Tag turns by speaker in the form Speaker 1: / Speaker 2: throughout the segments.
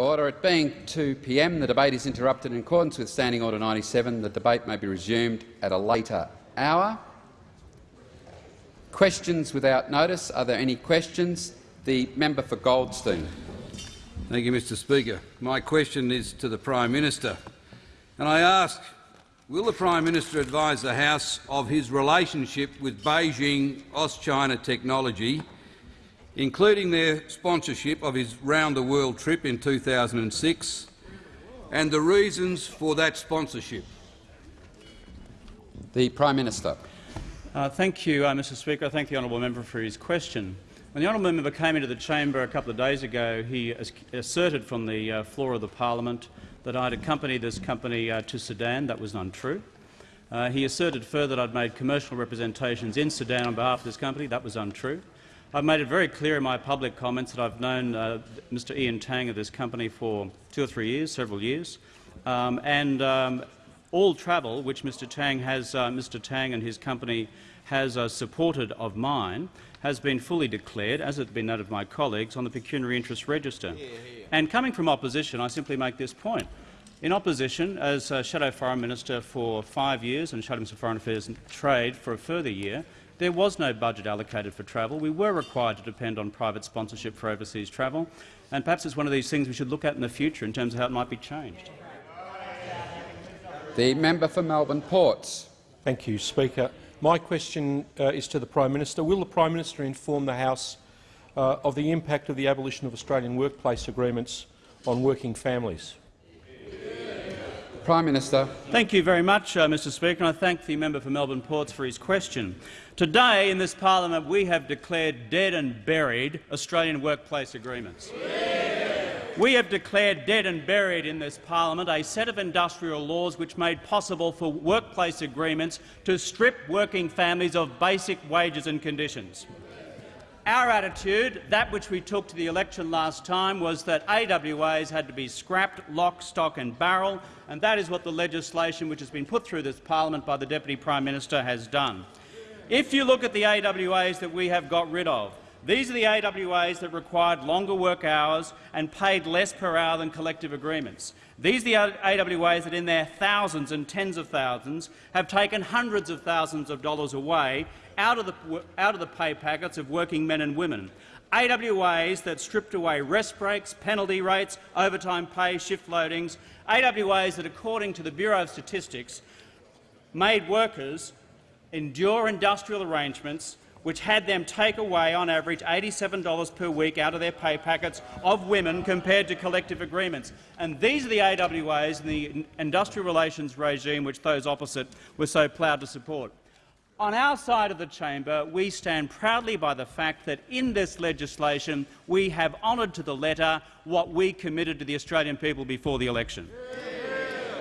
Speaker 1: Order. It being 2 p.m., the debate is interrupted in accordance with Standing Order 97. The debate may be resumed at a later hour. Questions without notice. Are there any questions? The member for Goldstein.
Speaker 2: Thank you, Mr Speaker. My question is to the Prime Minister. And I ask, will the Prime Minister advise the House of his relationship with Beijing Auschina Technology including their sponsorship of his round-the-world trip in 2006 and the reasons for that sponsorship.
Speaker 1: The Prime Minister.
Speaker 3: Uh, thank you, uh, Mr Speaker. I thank the honourable member for his question. When the honourable member came into the chamber a couple of days ago, he asserted from the uh, floor of the parliament that I'd accompanied this company uh, to Sudan. That was untrue. Uh, he asserted further that I'd made commercial representations in Sudan on behalf of this company. That was untrue. I've made it very clear in my public comments that I've known uh, Mr Ian Tang of this company for two or three years, several years, um, and um, all travel which Mr Tang has, uh, Mr Tang and his company has uh, supported of mine has been fully declared, as has been that of my colleagues, on the pecuniary interest register. Yeah, yeah. And coming from opposition, I simply make this point. In opposition, as uh, Shadow Foreign Minister for five years and Shadow Minister for Foreign Affairs and Trade for a further year, there was no budget allocated for travel. We were required to depend on private sponsorship for overseas travel, and perhaps it's one of these things we should look at in the future in terms of how it might be changed.
Speaker 1: The member for Melbourne Ports.
Speaker 4: Thank you, Speaker. My question uh, is to the Prime Minister. Will the Prime Minister inform the House uh, of the impact of the abolition of Australian workplace agreements on working families?
Speaker 1: Prime Minister.
Speaker 3: Thank you very much, uh, Mr Speaker, and I thank the member for Melbourne Ports for his question. Today in this parliament we have declared dead and buried Australian workplace agreements. Yeah. We have declared dead and buried in this parliament a set of industrial laws which made possible for workplace agreements to strip working families of basic wages and conditions. Our attitude, that which we took to the election last time, was that AWAs had to be scrapped lock, stock and barrel, and that is what the legislation which has been put through this parliament by the Deputy Prime Minister has done. If you look at the AWAs that we have got rid of, these are the AWAs that required longer work hours and paid less per hour than collective agreements. These are the AWAs that in their thousands and tens of thousands have taken hundreds of thousands of dollars away out of the, out of the pay packets of working men and women. AWAs that stripped away rest breaks, penalty rates, overtime pay, shift loadings, AWAs that, according to the Bureau of Statistics, made workers endure industrial arrangements which had them take away on average $87 per week out of their pay packets of women compared to collective agreements. And these are the AWAs and the industrial relations regime which those opposite were so proud to support. On our side of the chamber, we stand proudly by the fact that in this legislation we have honoured to the letter what we committed to the Australian people before the election.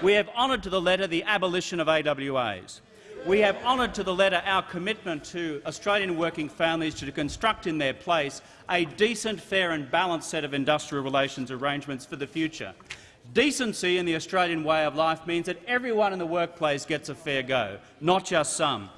Speaker 3: We have honoured to the letter the abolition of AWAs. We have honoured to the letter our commitment to Australian working families to construct in their place a decent, fair and balanced set of industrial relations arrangements for the future. Decency in the Australian way of life means that everyone in the workplace gets a fair go, not just some.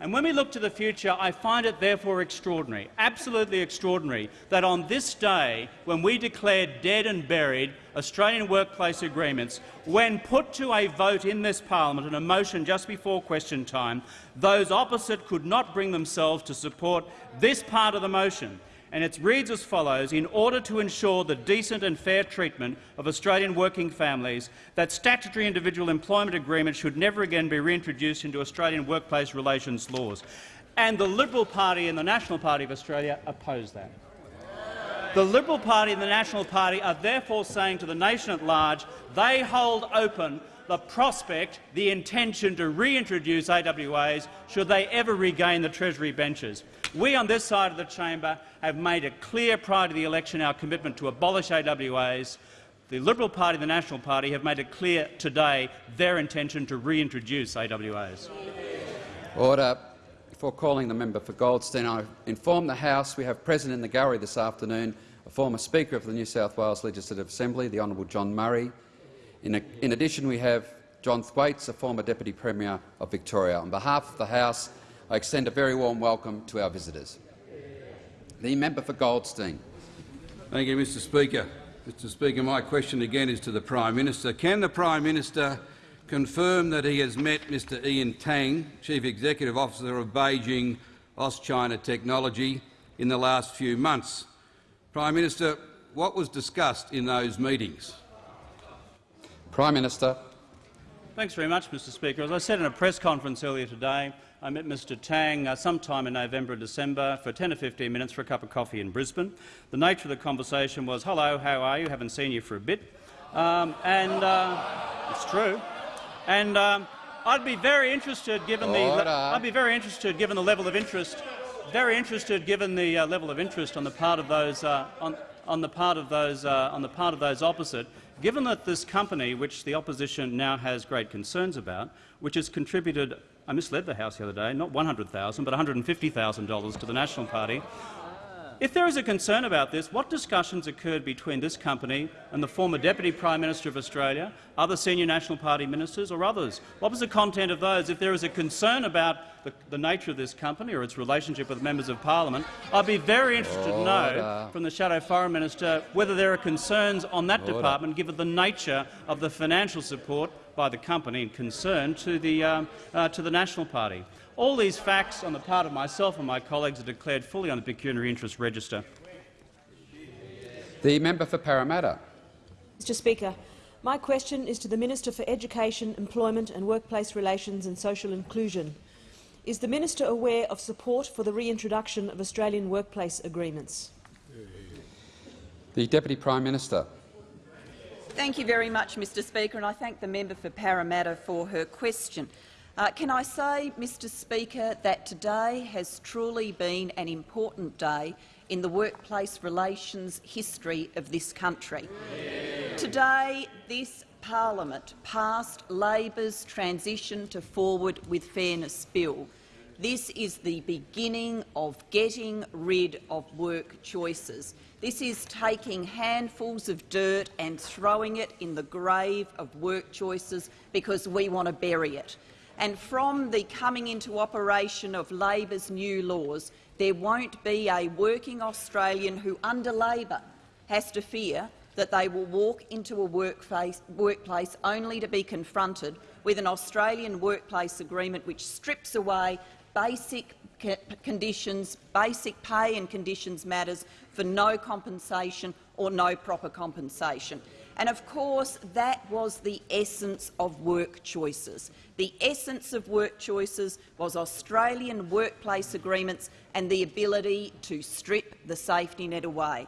Speaker 3: And when we look to the future, I find it therefore extraordinary, absolutely extraordinary, that on this day, when we declared dead and buried Australian workplace agreements, when put to a vote in this parliament and a motion just before question time, those opposite could not bring themselves to support this part of the motion and it reads as follows, in order to ensure the decent and fair treatment of Australian working families, that statutory individual employment agreements should never again be reintroduced into Australian workplace relations laws. And the Liberal Party and the National Party of Australia oppose that. The Liberal Party and the National Party are therefore saying to the nation at large they hold open the prospect, the intention to reintroduce AWAs should they ever regain the Treasury benches. We on this side of the chamber have made it clear prior to the election our commitment to abolish AWAs. The Liberal Party and the National Party have made it clear today their intention to reintroduce AWAs.
Speaker 1: Order. Before calling the member for Goldstein, I inform the House we have present in the gallery this afternoon a former Speaker of the New South Wales Legislative Assembly, the Honourable John Murray, in, a, in addition, we have John Thwaites, a former Deputy Premier of Victoria. On behalf of the House, I extend a very warm welcome to our visitors. The member for Goldstein.
Speaker 2: Thank you, Mr Speaker. Mr Speaker, my question again is to the Prime Minister. Can the Prime Minister confirm that he has met Mr Ian Tang, Chief Executive Officer of Beijing Auschina Technology, in the last few months? Prime Minister, what was discussed in those meetings?
Speaker 1: Prime Minister.
Speaker 3: Thanks very much, Mr Speaker. As I said in a press conference earlier today, I met Mr Tang uh, sometime in November or December for 10 or 15 minutes for a cup of coffee in Brisbane. The nature of the conversation was, hello, how are you? Haven't seen you for a bit. Um, and uh, it's true. And um, I'd be very interested, given
Speaker 1: Order.
Speaker 3: the I'd be very interested, given the level of interest, very interested, given the uh, level of interest on the part of those uh, on, on the part of those uh, on the part of those opposite, given that this company, which the opposition now has great concerns about, which has contributed I misled the House the other day, not 100,000 but $150,000 to the National Party. If there is a concern about this, what discussions occurred between this company and the former Deputy Prime Minister of Australia, other senior National Party ministers or others? What was the content of those? If there is a concern about the, the nature of this company or its relationship with members of parliament, I'd be very interested to know from the Shadow Foreign Minister whether there are concerns on that
Speaker 1: Order.
Speaker 3: department, given the nature of the financial support by the company and concern to the, um, uh, to the National Party. All these facts on the part of myself and my colleagues are declared fully on the pecuniary interest register.
Speaker 1: The member for Parramatta.
Speaker 5: Mr Speaker, my question is to the Minister for Education, Employment and Workplace Relations and Social Inclusion. Is the minister aware of support for the reintroduction of Australian workplace agreements?
Speaker 1: The Deputy Prime Minister.
Speaker 6: Thank you very much, Mr Speaker, and I thank the member for Parramatta for her question. Uh, can I say, Mr Speaker, that today has truly been an important day in the workplace relations history of this country. Today, this parliament passed Labor's transition to Forward with Fairness bill. This is the beginning of getting rid of work choices. This is taking handfuls of dirt and throwing it in the grave of work choices because we want to bury it. And from the coming into operation of Labor's new laws, there won't be a working Australian who, under Labor, has to fear that they will walk into a workplace, workplace only to be confronted with an Australian workplace agreement which strips away basic conditions, basic pay and conditions matters for no compensation or no proper compensation. And of course, that was the essence of work choices. The essence of work choices was Australian workplace agreements and the ability to strip the safety net away.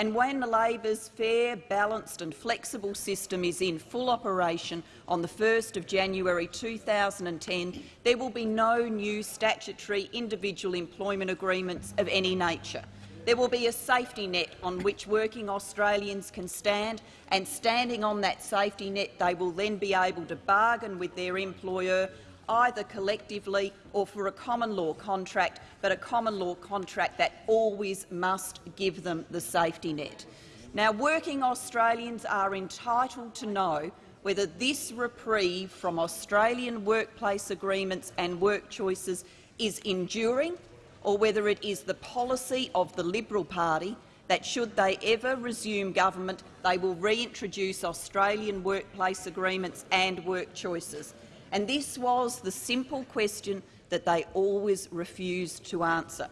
Speaker 6: And when the Labor's fair, balanced and flexible system is in full operation on the 1st of January 2010, there will be no new statutory individual employment agreements of any nature. There will be a safety net on which working Australians can stand, and standing on that safety net they will then be able to bargain with their employer either collectively or for a common law contract, but a common law contract that always must give them the safety net. Now, working Australians are entitled to know whether this reprieve from Australian workplace agreements and work choices is enduring or whether it is the policy of the Liberal Party that, should they ever resume government, they will reintroduce Australian workplace agreements and work choices. And this was the simple question that they always refused to answer.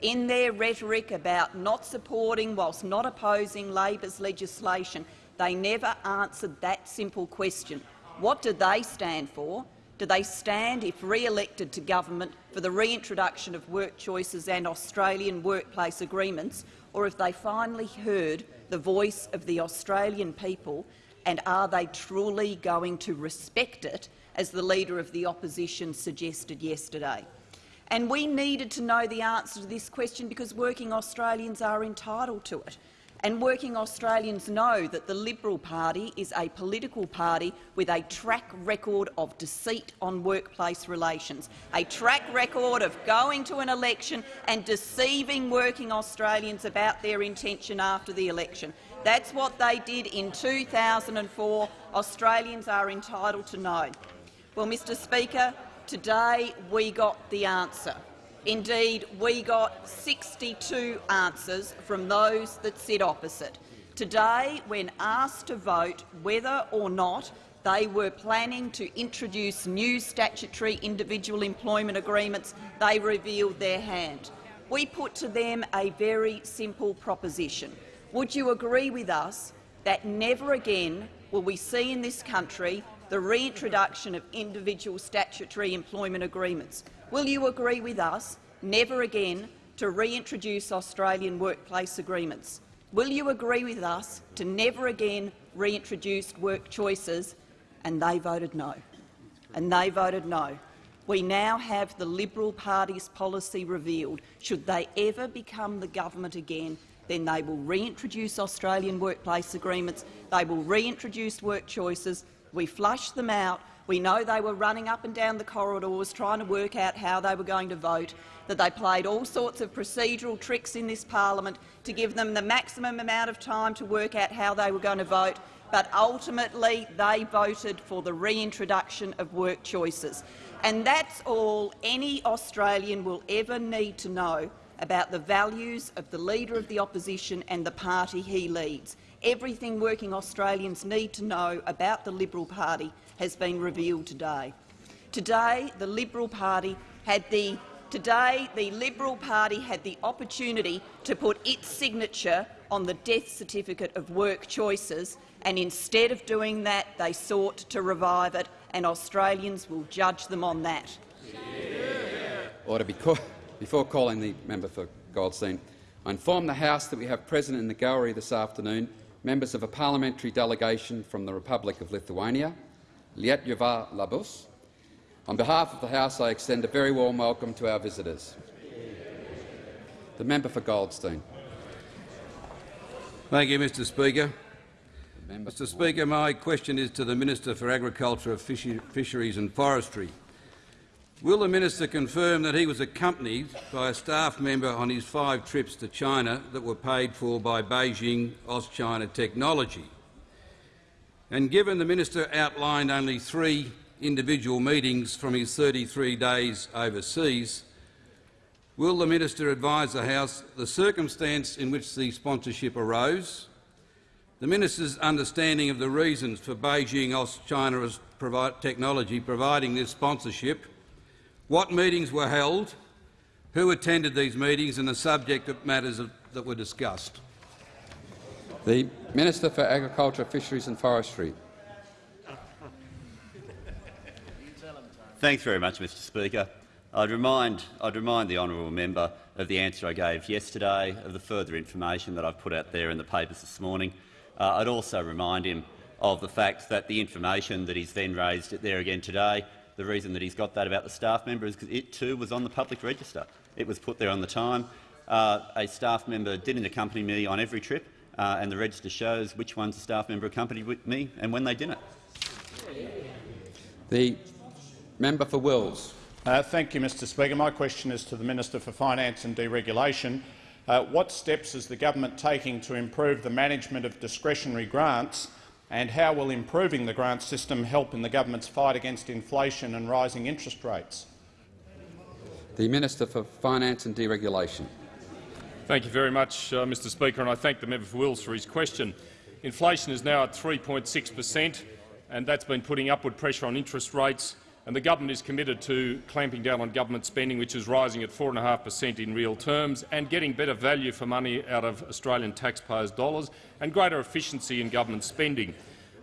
Speaker 6: In their rhetoric about not supporting whilst not opposing Labor's legislation, they never answered that simple question. What do they stand for? Do they stand, if re-elected to government, for the reintroduction of work choices and Australian workplace agreements, or have they finally heard the voice of the Australian people, and are they truly going to respect it as the Leader of the Opposition suggested yesterday. And we needed to know the answer to this question because working Australians are entitled to it. And working Australians know that the Liberal Party is a political party with a track record of deceit on workplace relations, a track record of going to an election and deceiving working Australians about their intention after the election. That's what they did in 2004. Australians are entitled to know. Well, Mr Speaker, today we got the answer. Indeed, we got 62 answers from those that sit opposite. Today, when asked to vote whether or not they were planning to introduce new statutory individual employment agreements, they revealed their hand. We put to them a very simple proposition. Would you agree with us that never again will we see in this country the reintroduction of individual statutory employment agreements? Will you agree with us never again to reintroduce Australian workplace agreements? Will you agree with us to never again reintroduce work choices and they voted no. And they voted no. We now have the Liberal Party's policy revealed. Should they ever become the government again, then they will reintroduce Australian workplace agreements, they will reintroduce work choices. We flushed them out. We know they were running up and down the corridors trying to work out how they were going to vote, that they played all sorts of procedural tricks in this parliament to give them the maximum amount of time to work out how they were going to vote, but ultimately they voted for the reintroduction of work choices. And that's all any Australian will ever need to know about the values of the Leader of the Opposition and the party he leads. Everything working Australians need to know about the Liberal Party has been revealed today. Today, the Liberal Party had the Today, the Liberal Party had the opportunity to put its signature on the death certificate of work choices and instead of doing that, they sought to revive it, and Australians will judge them on that.
Speaker 1: Order. Before calling the member for Goldstein, I inform the House that we have present in the gallery this afternoon members of a parliamentary delegation from the Republic of Lithuania, Lietuva Labus. On behalf of the House, I extend a very warm welcome to our visitors. The member for Goldstein.
Speaker 2: Thank you, Mr Speaker. Mr Speaker, my question is to the Minister for Agriculture, Fisheries and Forestry. Will the minister confirm that he was accompanied by a staff member on his five trips to China that were paid for by Beijing Auschina Technology? And given the minister outlined only three individual meetings from his 33 days overseas, will the minister advise the House the circumstance in which the sponsorship arose, the minister's understanding of the reasons for Beijing Auschina Technology providing this sponsorship, what meetings were held, who attended these meetings and the subject of matters that were discussed.
Speaker 1: The Minister for Agriculture, Fisheries and Forestry.
Speaker 7: Thanks very much, Mr Speaker. I'd remind, I'd remind the honourable member of the answer I gave yesterday, of the further information that I've put out there in the papers this morning, uh, I'd also remind him of the fact that the information that he's then raised there again today, the reason that he's got that about the staff member is because it too was on the public register. It was put there on the time. Uh, a staff member didn't accompany me on every trip, uh, and the register shows which ones a staff member accompanied with me and when they didn't.
Speaker 1: The member for Wills.
Speaker 8: Uh, thank you, Mr Speaker. My question is to the Minister for Finance and Deregulation. Uh, what steps is the government taking to improve the management of discretionary grants and how will improving the grant system help in the government's fight against inflation and rising interest rates?
Speaker 1: The Minister for Finance and Deregulation.
Speaker 9: Thank you very much, uh, Mr Speaker, and I thank the member for Wills for his question. Inflation is now at 3.6 per cent, and that's been putting upward pressure on interest rates and the government is committed to clamping down on government spending, which is rising at 4.5 per cent in real terms, and getting better value for money out of Australian taxpayers' dollars and greater efficiency in government spending.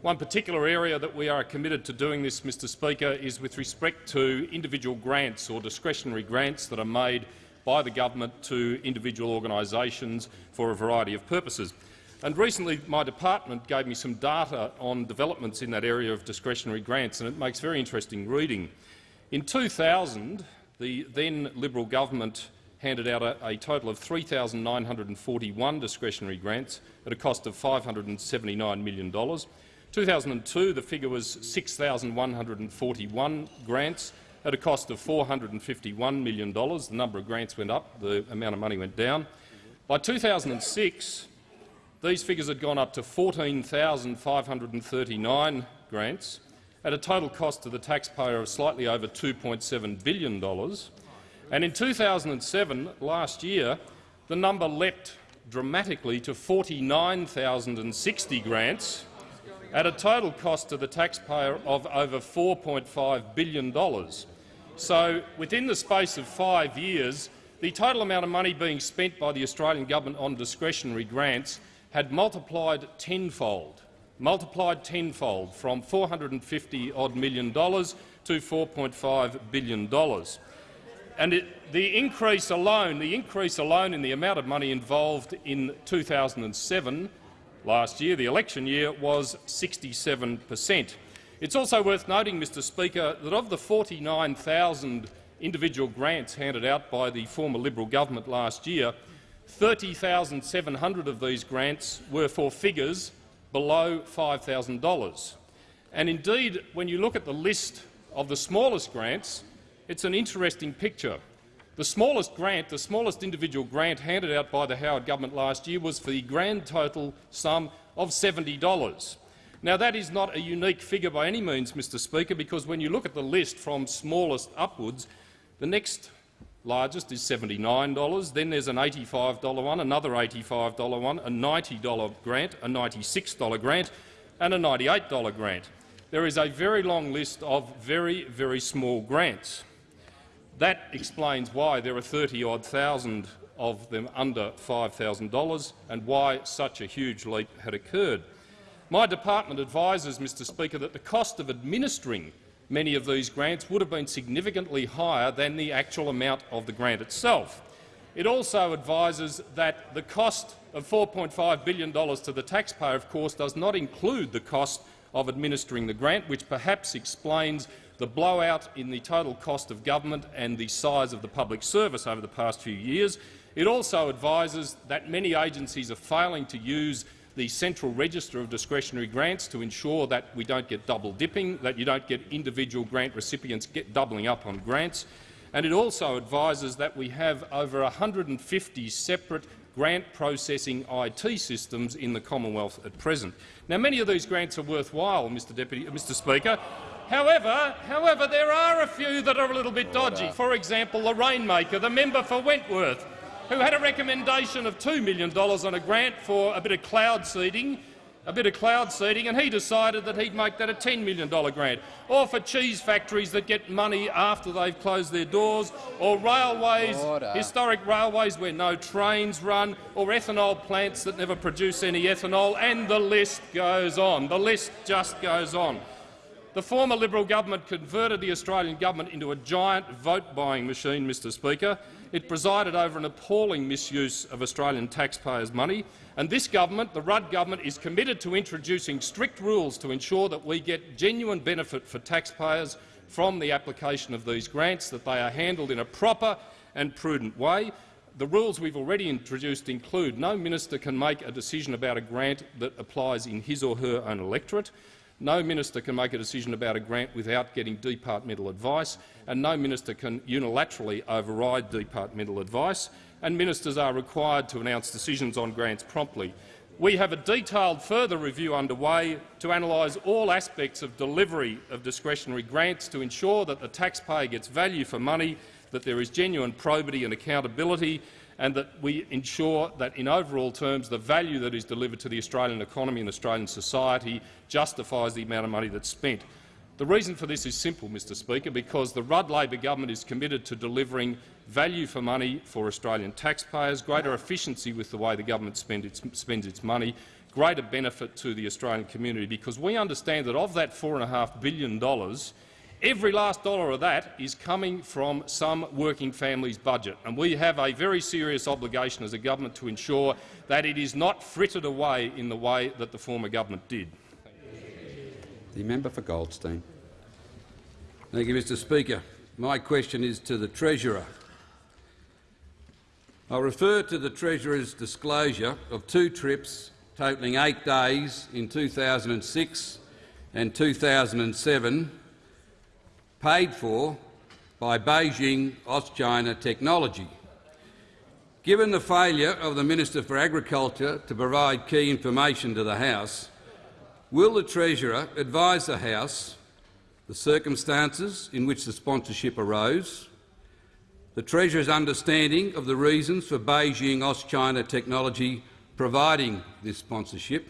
Speaker 9: One particular area that we are committed to doing this, Mr Speaker, is with respect to individual grants or discretionary grants that are made by the government to individual organisations for a variety of purposes. And recently, my department gave me some data on developments in that area of discretionary grants, and it makes very interesting reading. In 2000, the then Liberal government handed out a, a total of 3,941 discretionary grants at a cost of $579 million. 2002, the figure was 6,141 grants at a cost of $451 million. The number of grants went up, the amount of money went down. By 2006, these figures had gone up to 14,539 grants at a total cost to the taxpayer of slightly over $2.7 billion. And in 2007, last year, the number leapt dramatically to 49,060 grants at a total cost to the taxpayer of over $4.5 billion. So, within the space of five years, the total amount of money being spent by the Australian government on discretionary grants had multiplied tenfold, multiplied tenfold from 450 odd million dollars to 4.5 billion dollars. And it, the increase alone, the increase alone in the amount of money involved in 2007 last year, the election year, was 67 per cent. It's also worth noting, Mr Speaker, that of the 49,000 individual grants handed out by the former Liberal government last year, 30,700 of these grants were for figures below $5,000. And indeed, when you look at the list of the smallest grants, it's an interesting picture. The smallest grant, the smallest individual grant handed out by the Howard government last year was for the grand total sum of $70. Now, that is not a unique figure by any means, Mr Speaker, because when you look at the list from smallest upwards, the next largest is $79. Then there's an $85 one, another $85 one, a $90 grant, a $96 grant and a $98 grant. There is a very long list of very, very small grants. That explains why there are 30-odd thousand of them under $5,000 and why such a huge leap had occurred. My department advises, Mr Speaker, that the cost of administering many of these grants would have been significantly higher than the actual amount of the grant itself. It also advises that the cost of $4.5 billion to the taxpayer, of course, does not include the cost of administering the grant, which perhaps explains the blowout in the total cost of government and the size of the public service over the past few years. It also advises that many agencies are failing to use the central register of discretionary grants to ensure that we don't get double dipping, that you don't get individual grant recipients get doubling up on grants. And it also advises that we have over 150 separate grant processing IT systems in the Commonwealth at present. Now, many of these grants are worthwhile, Mr, Deputy, uh, Mr. Speaker. However, however, there are a few that are a little bit dodgy. For example, the Rainmaker, the member for Wentworth, who had a recommendation of $2 million on a grant for a bit of cloud seeding, a bit of cloud seeding, and he decided that he'd make that a $10 million grant. Or for cheese factories that get money after they've closed their doors, or railways, Order. historic railways where no trains run, or ethanol plants that never produce any ethanol, and the list goes on. The list just goes on. The former Liberal government converted the Australian government into a giant vote-buying machine, Mr Speaker. It presided over an appalling misuse of Australian taxpayers' money, and this government, the Rudd government, is committed to introducing strict rules to ensure that we get genuine benefit for taxpayers from the application of these grants, that they are handled in a proper and prudent way. The rules we've already introduced include no minister can make a decision about a grant that applies in his or her own electorate. No minister can make a decision about a grant without getting departmental advice, and no minister can unilaterally override departmental advice, and ministers are required to announce decisions on grants promptly. We have a detailed further review underway to analyse all aspects of delivery of discretionary grants to ensure that the taxpayer gets value for money, that there is genuine probity and accountability, and that we ensure that, in overall terms, the value that is delivered to the Australian economy and Australian society justifies the amount of money that's spent. The reason for this is simple, Mr Speaker, because the Rudd Labor government is committed to delivering value for money for Australian taxpayers, greater efficiency with the way the government spend its, spends its money, greater benefit to the Australian community, because we understand that of that $4.5 billion, Every last dollar of that is coming from some working family's budget, and we have a very serious obligation as a government to ensure that it is not frittered away in the way that the former government did.
Speaker 1: The member for Goldstein.
Speaker 2: Thank you, Mr Speaker. My question is to the Treasurer. I refer to the Treasurer's disclosure of two trips totalling eight days in 2006 and 2007 paid for by Beijing Auschina Technology. Given the failure of the Minister for Agriculture to provide key information to the House, will the Treasurer advise the House the circumstances in which the sponsorship arose, the Treasurer's understanding of the reasons for Beijing Auschina Technology providing this sponsorship,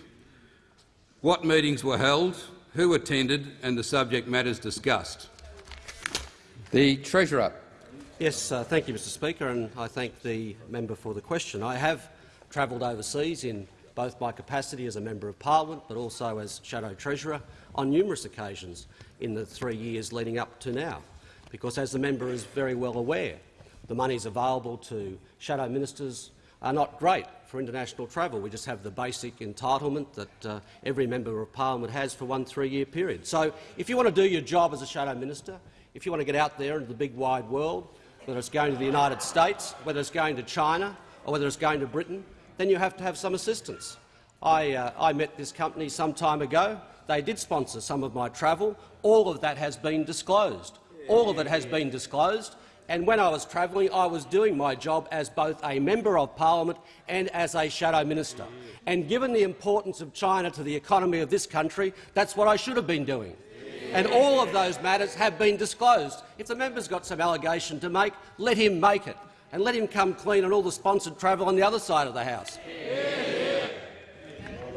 Speaker 2: what meetings were held, who attended and the subject matters discussed.
Speaker 1: The Treasurer.
Speaker 10: Yes, uh, thank you, Mr Speaker, and I thank the member for the question. I have travelled overseas in both my capacity as a member of parliament but also as shadow treasurer on numerous occasions in the three years leading up to now, because as the member is very well aware, the monies available to shadow ministers are not great for international travel. We just have the basic entitlement that uh, every member of parliament has for one three-year period. So if you want to do your job as a shadow minister, if you want to get out there into the big wide world, whether it's going to the United States, whether it's going to China or whether it's going to Britain, then you have to have some assistance. I, uh, I met this company some time ago. They did sponsor some of my travel. All of that has been disclosed. All of it has been disclosed. And when I was travelling, I was doing my job as both a member of parliament and as a shadow minister. And given the importance of China to the economy of this country, that's what I should have been doing. And all of those matters have been disclosed. If the member's got some allegation to make, let him make it, and let him come clean on all the sponsored travel on the other side of the House.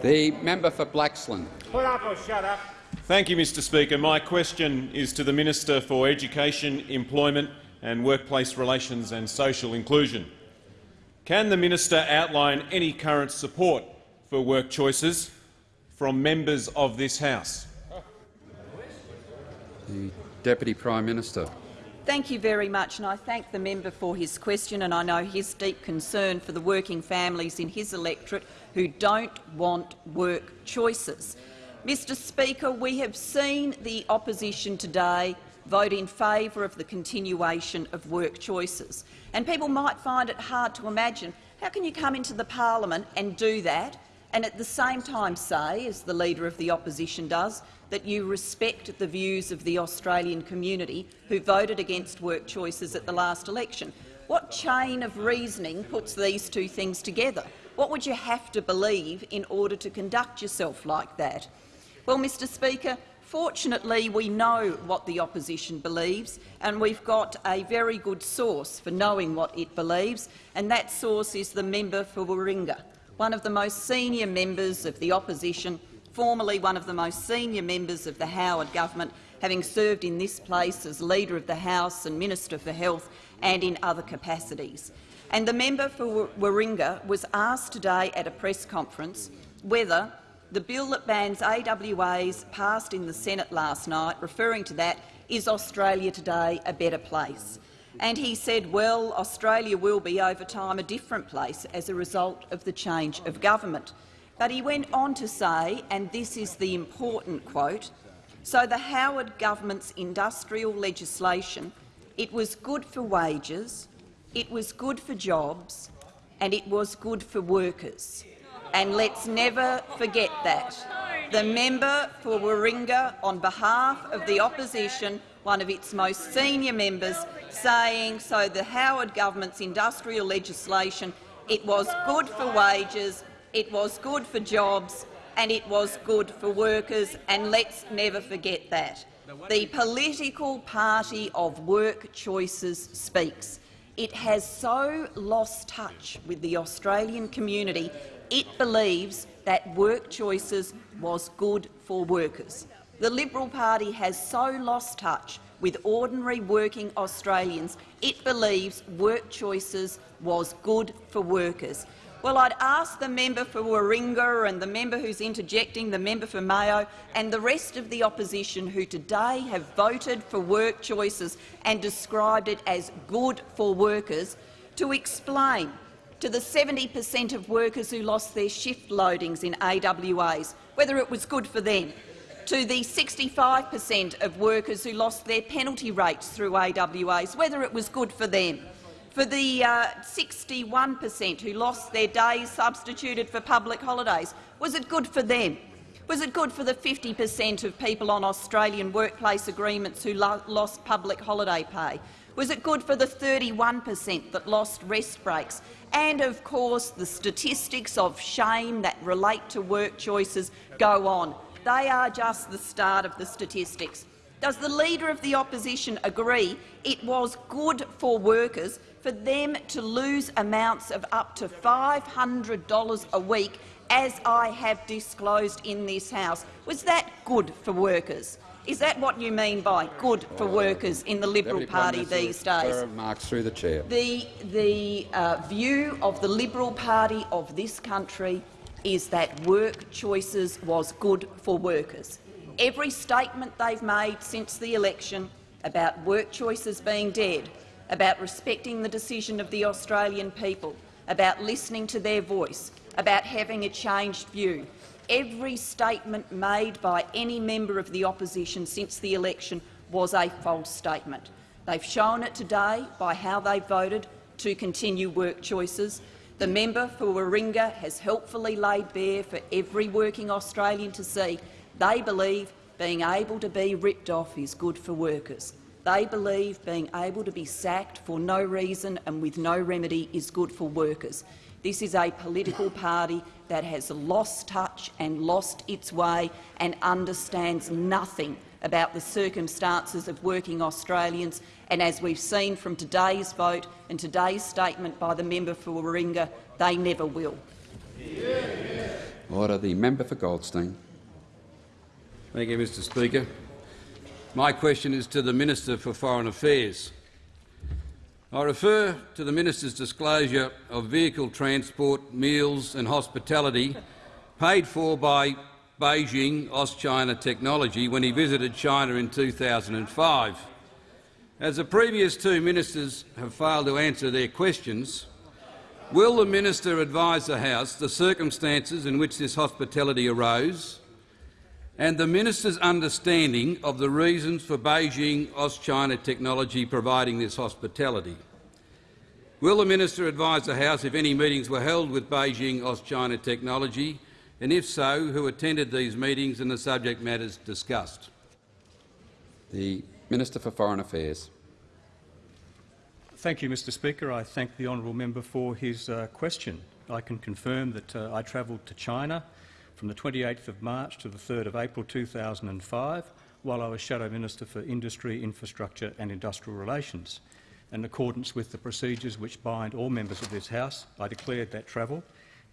Speaker 1: The member for Blaxland.
Speaker 11: Put up or shut up. Thank you, Mr Speaker. My question is to the Minister for Education, Employment and Workplace Relations and Social Inclusion. Can the minister outline any current support for work choices from members of this House?
Speaker 1: The Deputy Prime Minister.
Speaker 6: Thank you very much, and I thank the member for his question, and I know his deep concern for the working families in his electorate who don't want work choices. Mr Speaker, we have seen the opposition today vote in favour of the continuation of work choices. And people might find it hard to imagine how can you come into the parliament and do that and at the same time say, as the Leader of the Opposition does, that you respect the views of the Australian community who voted against work choices at the last election. What chain of reasoning puts these two things together? What would you have to believe in order to conduct yourself like that? Well, Mr Speaker, Fortunately, we know what the opposition believes, and we've got a very good source for knowing what it believes, and that source is the member for Warringah, one of the most senior members of the opposition, formerly one of the most senior members of the Howard government, having served in this place as Leader of the House and Minister for Health and in other capacities. And the member for Warringah was asked today at a press conference whether the bill that bans AWAs passed in the Senate last night, referring to that, is Australia today a better place? And he said, well, Australia will be over time a different place as a result of the change of government. But he went on to say, and this is the important quote, so the Howard government's industrial legislation, it was good for wages, it was good for jobs and it was good for workers and let's never forget that. The member for Warringah, on behalf of the opposition, one of its most senior members, saying so the Howard government's industrial legislation, it was good for wages, it was good for jobs and it was good for workers, and let's never forget that. The political party of work choices speaks. It has so lost touch with the Australian community it believes that work choices was good for workers. The Liberal Party has so lost touch with ordinary working Australians, it believes work choices was good for workers. Well, I'd ask the member for Warringah and the member who's interjecting, the member for Mayo and the rest of the opposition who today have voted for work choices and described it as good for workers to explain to the 70 per cent of workers who lost their shift loadings in AWAs, whether it was good for them, to the 65 per cent of workers who lost their penalty rates through AWAs, whether it was good for them, for the uh, 61 per cent who lost their days substituted for public holidays, was it good for them? Was it good for the 50 per cent of people on Australian workplace agreements who lo lost public holiday pay? Was it good for the 31 per cent that lost rest breaks? And, of course, the statistics of shame that relate to work choices go on. They are just the start of the statistics. Does the Leader of the Opposition agree it was good for workers for them to lose amounts of up to $500 a week, as I have disclosed in this House? Was that good for workers? Is that what you mean by good for workers in the Liberal Party these days?
Speaker 1: Remarks through the chair.
Speaker 6: The, the uh, view of the Liberal Party of this country is that work choices was good for workers. Every statement they've made since the election about work choices being dead, about respecting the decision of the Australian people, about listening to their voice, about having a changed view, every statement made by any member of the opposition since the election was a false statement. They've shown it today by how they voted to continue work choices. The member for Warringah has helpfully laid bare for every working Australian to see they believe being able to be ripped off is good for workers. They believe being able to be sacked for no reason and with no remedy is good for workers. This is a political party that has lost touch and lost its way and understands nothing about the circumstances of working Australians. And as we've seen from today's vote and today's statement by the member for Warringah, they never will.
Speaker 1: Order. The member for Goldstein.
Speaker 2: Thank you, Mr Speaker. My question is to the Minister for Foreign Affairs. I refer to the Minister's disclosure of vehicle transport, meals and hospitality paid for by Beijing Auschina Technology when he visited China in 2005. As the previous two ministers have failed to answer their questions, will the minister advise the House the circumstances in which this hospitality arose and the minister's understanding of the reasons for Beijing Auschina Technology providing this hospitality? Will the minister advise the House if any meetings were held with Beijing Auschina Technology, and if so, who attended these meetings and the subject matters discussed?
Speaker 1: The Minister for Foreign Affairs.
Speaker 12: Thank you, Mr Speaker. I thank the honourable member for his uh, question. I can confirm that uh, I travelled to China from the 28th of March to the 3rd of April 2005 while I was Shadow Minister for Industry, Infrastructure and Industrial Relations. In accordance with the procedures which bind all members of this House, I declared that travel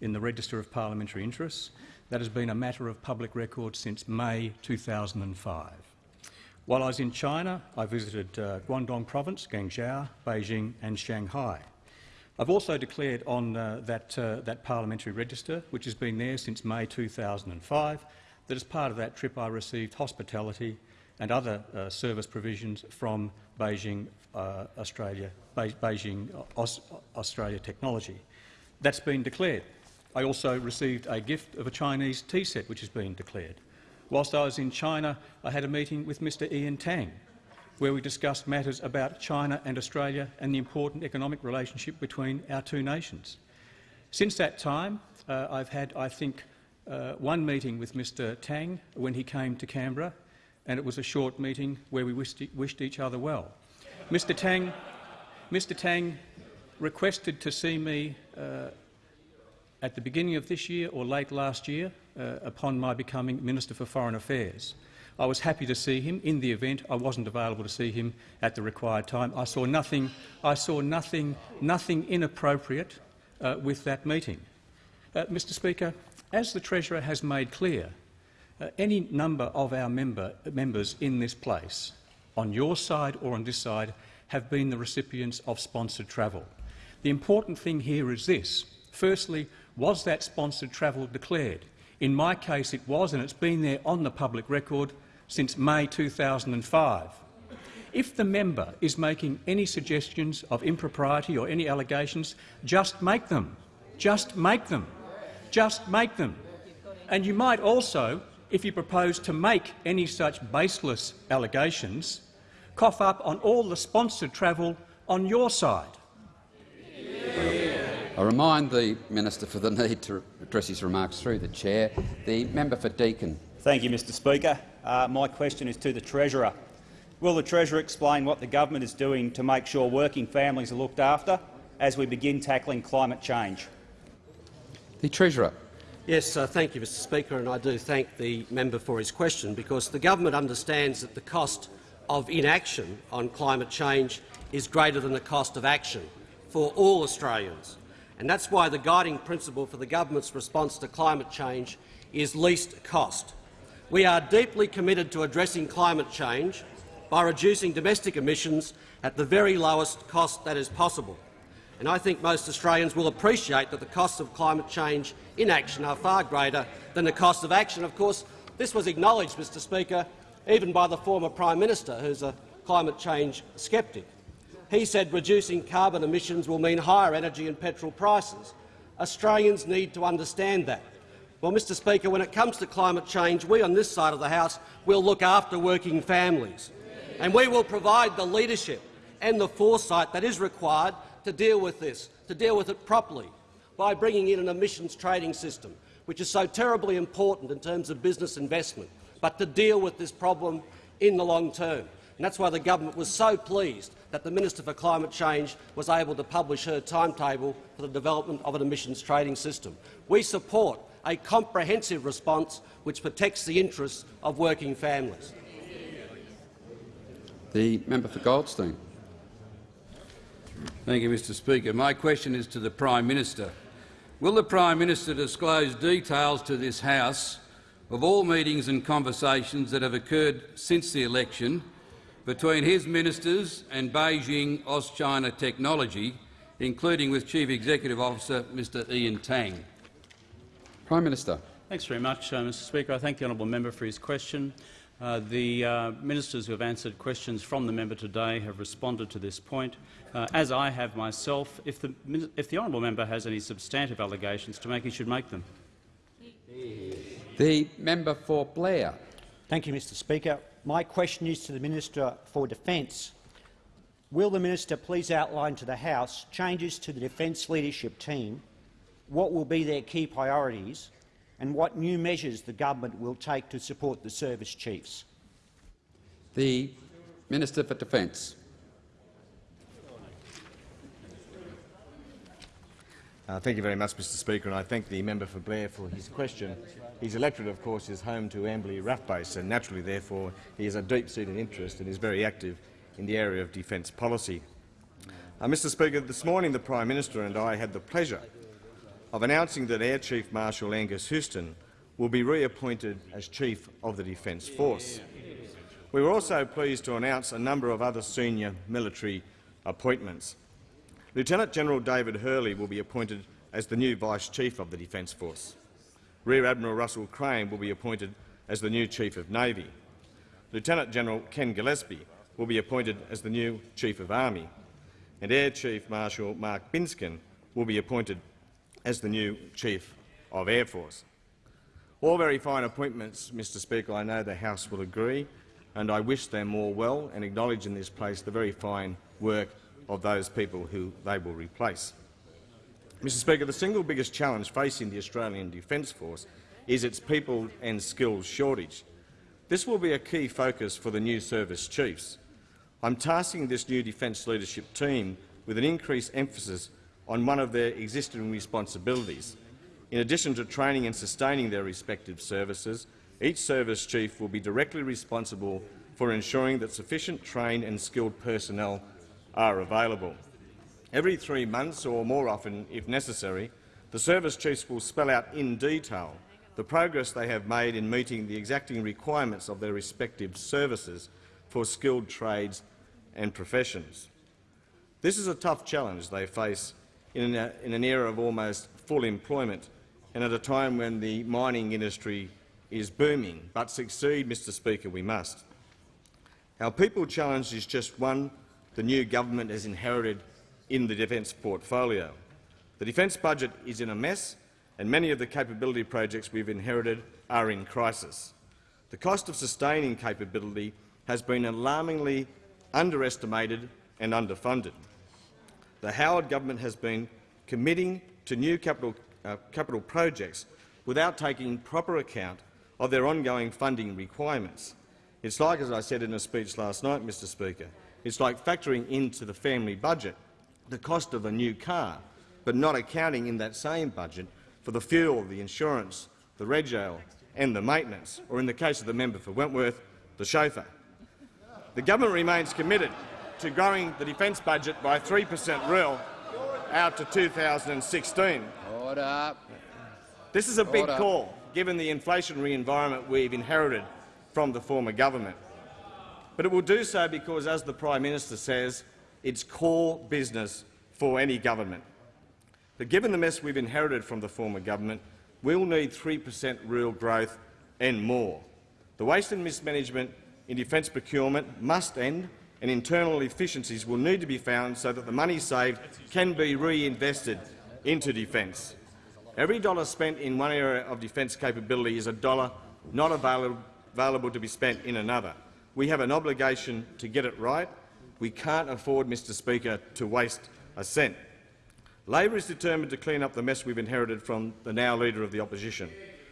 Speaker 12: in the Register of Parliamentary Interests. That has been a matter of public record since May 2005. While I was in China, I visited uh, Guangdong Province, Guangzhou, Beijing and Shanghai. I've also declared on uh, that, uh, that parliamentary register, which has been there since May 2005, that as part of that trip I received hospitality and other uh, service provisions from Beijing, uh, Australia, Be Beijing Aus Australia Technology. That's been declared. I also received a gift of a Chinese tea set, which has been declared. Whilst I was in China, I had a meeting with Mr Ian Tang, where we discussed matters about China and Australia and the important economic relationship between our two nations. Since that time, uh, I've had, I think, uh, one meeting with Mr Tang when he came to Canberra, and it was a short meeting where we wished, wished each other well. Mr Tang, Mr Tang requested to see me uh, at the beginning of this year or late last year uh, upon my becoming Minister for Foreign Affairs. I was happy to see him. In the event, I wasn't available to see him at the required time. I saw nothing, I saw nothing, nothing inappropriate uh, with that meeting. Uh, Mr Speaker, as the Treasurer has made clear, uh, any number of our member, members in this place, on your side or on this side, have been the recipients of sponsored travel. The important thing here is this. Firstly, was that sponsored travel declared? In my case it was, and it's been there on the public record since May 2005. If the member is making any suggestions of impropriety or any allegations, just make them. Just make them. Just make them. And you might also, if you propose to make any such baseless allegations, cough up on all the sponsored travel on your side.
Speaker 1: I remind the minister for the need to address his remarks through the chair. The member for Deakin.
Speaker 13: Thank you, Mr Speaker. Uh, my question is to the Treasurer. Will the Treasurer explain what the government is doing to make sure working families are looked after as we begin tackling climate change?
Speaker 1: The Treasurer.
Speaker 10: Yes, uh, thank you, Mr Speaker, and I do thank the member for his question because the government understands that the cost of inaction on climate change is greater than the cost of action for all Australians. And that's why the guiding principle for the government's response to climate change is least cost. We are deeply committed to addressing climate change by reducing domestic emissions at the very lowest cost that is possible. And I think most Australians will appreciate that the costs of climate change inaction are far greater than the cost of action. Of course, this was acknowledged, Mr Speaker, even by the former Prime Minister, who's a climate change sceptic. He said reducing carbon emissions will mean higher energy and petrol prices. Australians need to understand that. Well, Mr Speaker, when it comes to climate change, we on this side of the House will look after working families, and we will provide the leadership and the foresight that is required to deal with this, to deal with it properly, by bringing in an emissions trading system, which is so terribly important in terms of business investment, but to deal with this problem in the long term. And that's why the government was so pleased that the Minister for Climate Change was able to publish her timetable for the development of an emissions trading system. We support a comprehensive response which protects the interests of working families.
Speaker 1: The member for Goldstein.
Speaker 2: Thank you, Mr Speaker. My question is to the Prime Minister. Will the Prime Minister disclose details to this House of all meetings and conversations that have occurred since the election between his ministers and Beijing Auschina Technology, including with Chief Executive Officer Mr Ian Tang?
Speaker 1: Prime Minister.
Speaker 3: Thanks very much, uh, Mr Speaker. I thank the honourable member for his question. Uh, the uh, ministers who have answered questions from the member today have responded to this point, uh, as I have myself. If the, if the honourable member has any substantive allegations to make, he should make them.
Speaker 1: The member for Blair.
Speaker 14: Thank you, Mr Speaker. My question is to the Minister for Defence. Will the minister please outline to the House changes to the Defence Leadership Team, what will be their key priorities and what new measures the government will take to support the service chiefs.
Speaker 1: The Minister for Defence.
Speaker 15: Uh, thank you very much, Mr Speaker, and I thank the member for Blair for his question. His electorate, of course, is home to Amberley RAAF Base, and naturally, therefore, he has a deep-seated interest and is very active in the area of defence policy. Uh, Mr Speaker, this morning the Prime Minister and I had the pleasure of announcing that Air Chief Marshal Angus Houston will be reappointed as Chief of the Defence Force. We were also pleased to announce a number of other senior military appointments. Lieutenant General David Hurley will be appointed as the new Vice Chief of the Defence Force. Rear Admiral Russell Crane will be appointed as the new Chief of Navy. Lieutenant General Ken Gillespie will be appointed as the new Chief of Army. And Air Chief Marshal Mark Binskin will be appointed as the new Chief of Air Force. All very fine appointments, Mr Speaker. I know the House will agree, and I wish them all well and acknowledge in this place the very fine work of those people who they will replace. Mr Speaker, the single biggest challenge facing the Australian Defence Force is its people and skills shortage. This will be a key focus for the new service chiefs. I'm tasking this new defence leadership team with an increased emphasis on one of their existing responsibilities. In addition to training and sustaining their respective services, each service chief will be directly responsible for ensuring that sufficient trained and skilled personnel are available. Every three months, or more often if necessary, the service chiefs will spell out in detail the progress they have made in meeting the exacting requirements of their respective services for skilled trades and professions. This is a tough challenge they face in, a, in an era of almost full employment and at a time when the mining industry is booming. But succeed, Mr Speaker, we must. Our people challenge is just one the new government has inherited in the defence portfolio. The defence budget is in a mess and many of the capability projects we've inherited are in crisis. The cost of sustaining capability has been alarmingly underestimated and underfunded the Howard government has been committing to new capital, uh, capital projects without taking proper account of their ongoing funding requirements. It's like, as I said in a speech last night, Mr Speaker, it's like factoring into the family budget the cost of a new car, but not accounting in that same budget for the fuel, the insurance, the rego and the maintenance, or in the case of the member for Wentworth, the chauffeur. The government remains committed to growing the defence budget by 3 per cent real out to 2016.
Speaker 1: Order.
Speaker 15: This is a big
Speaker 1: Order.
Speaker 15: call, given the inflationary environment we've inherited from the former government. But it will do so because, as the Prime Minister says, it's core business for any government. But given the mess we've inherited from the former government, we'll need 3 per cent real growth and more. The waste and mismanagement in defence procurement must end, and internal efficiencies will need to be found so that the money saved can be reinvested into defence. Every dollar spent in one area of defence capability is a dollar not available, available to be spent in another. We have an obligation to get it right. We can't afford, Mr Speaker, to waste a cent. Labor is determined to clean up the mess we've inherited from the now Leader of the Opposition,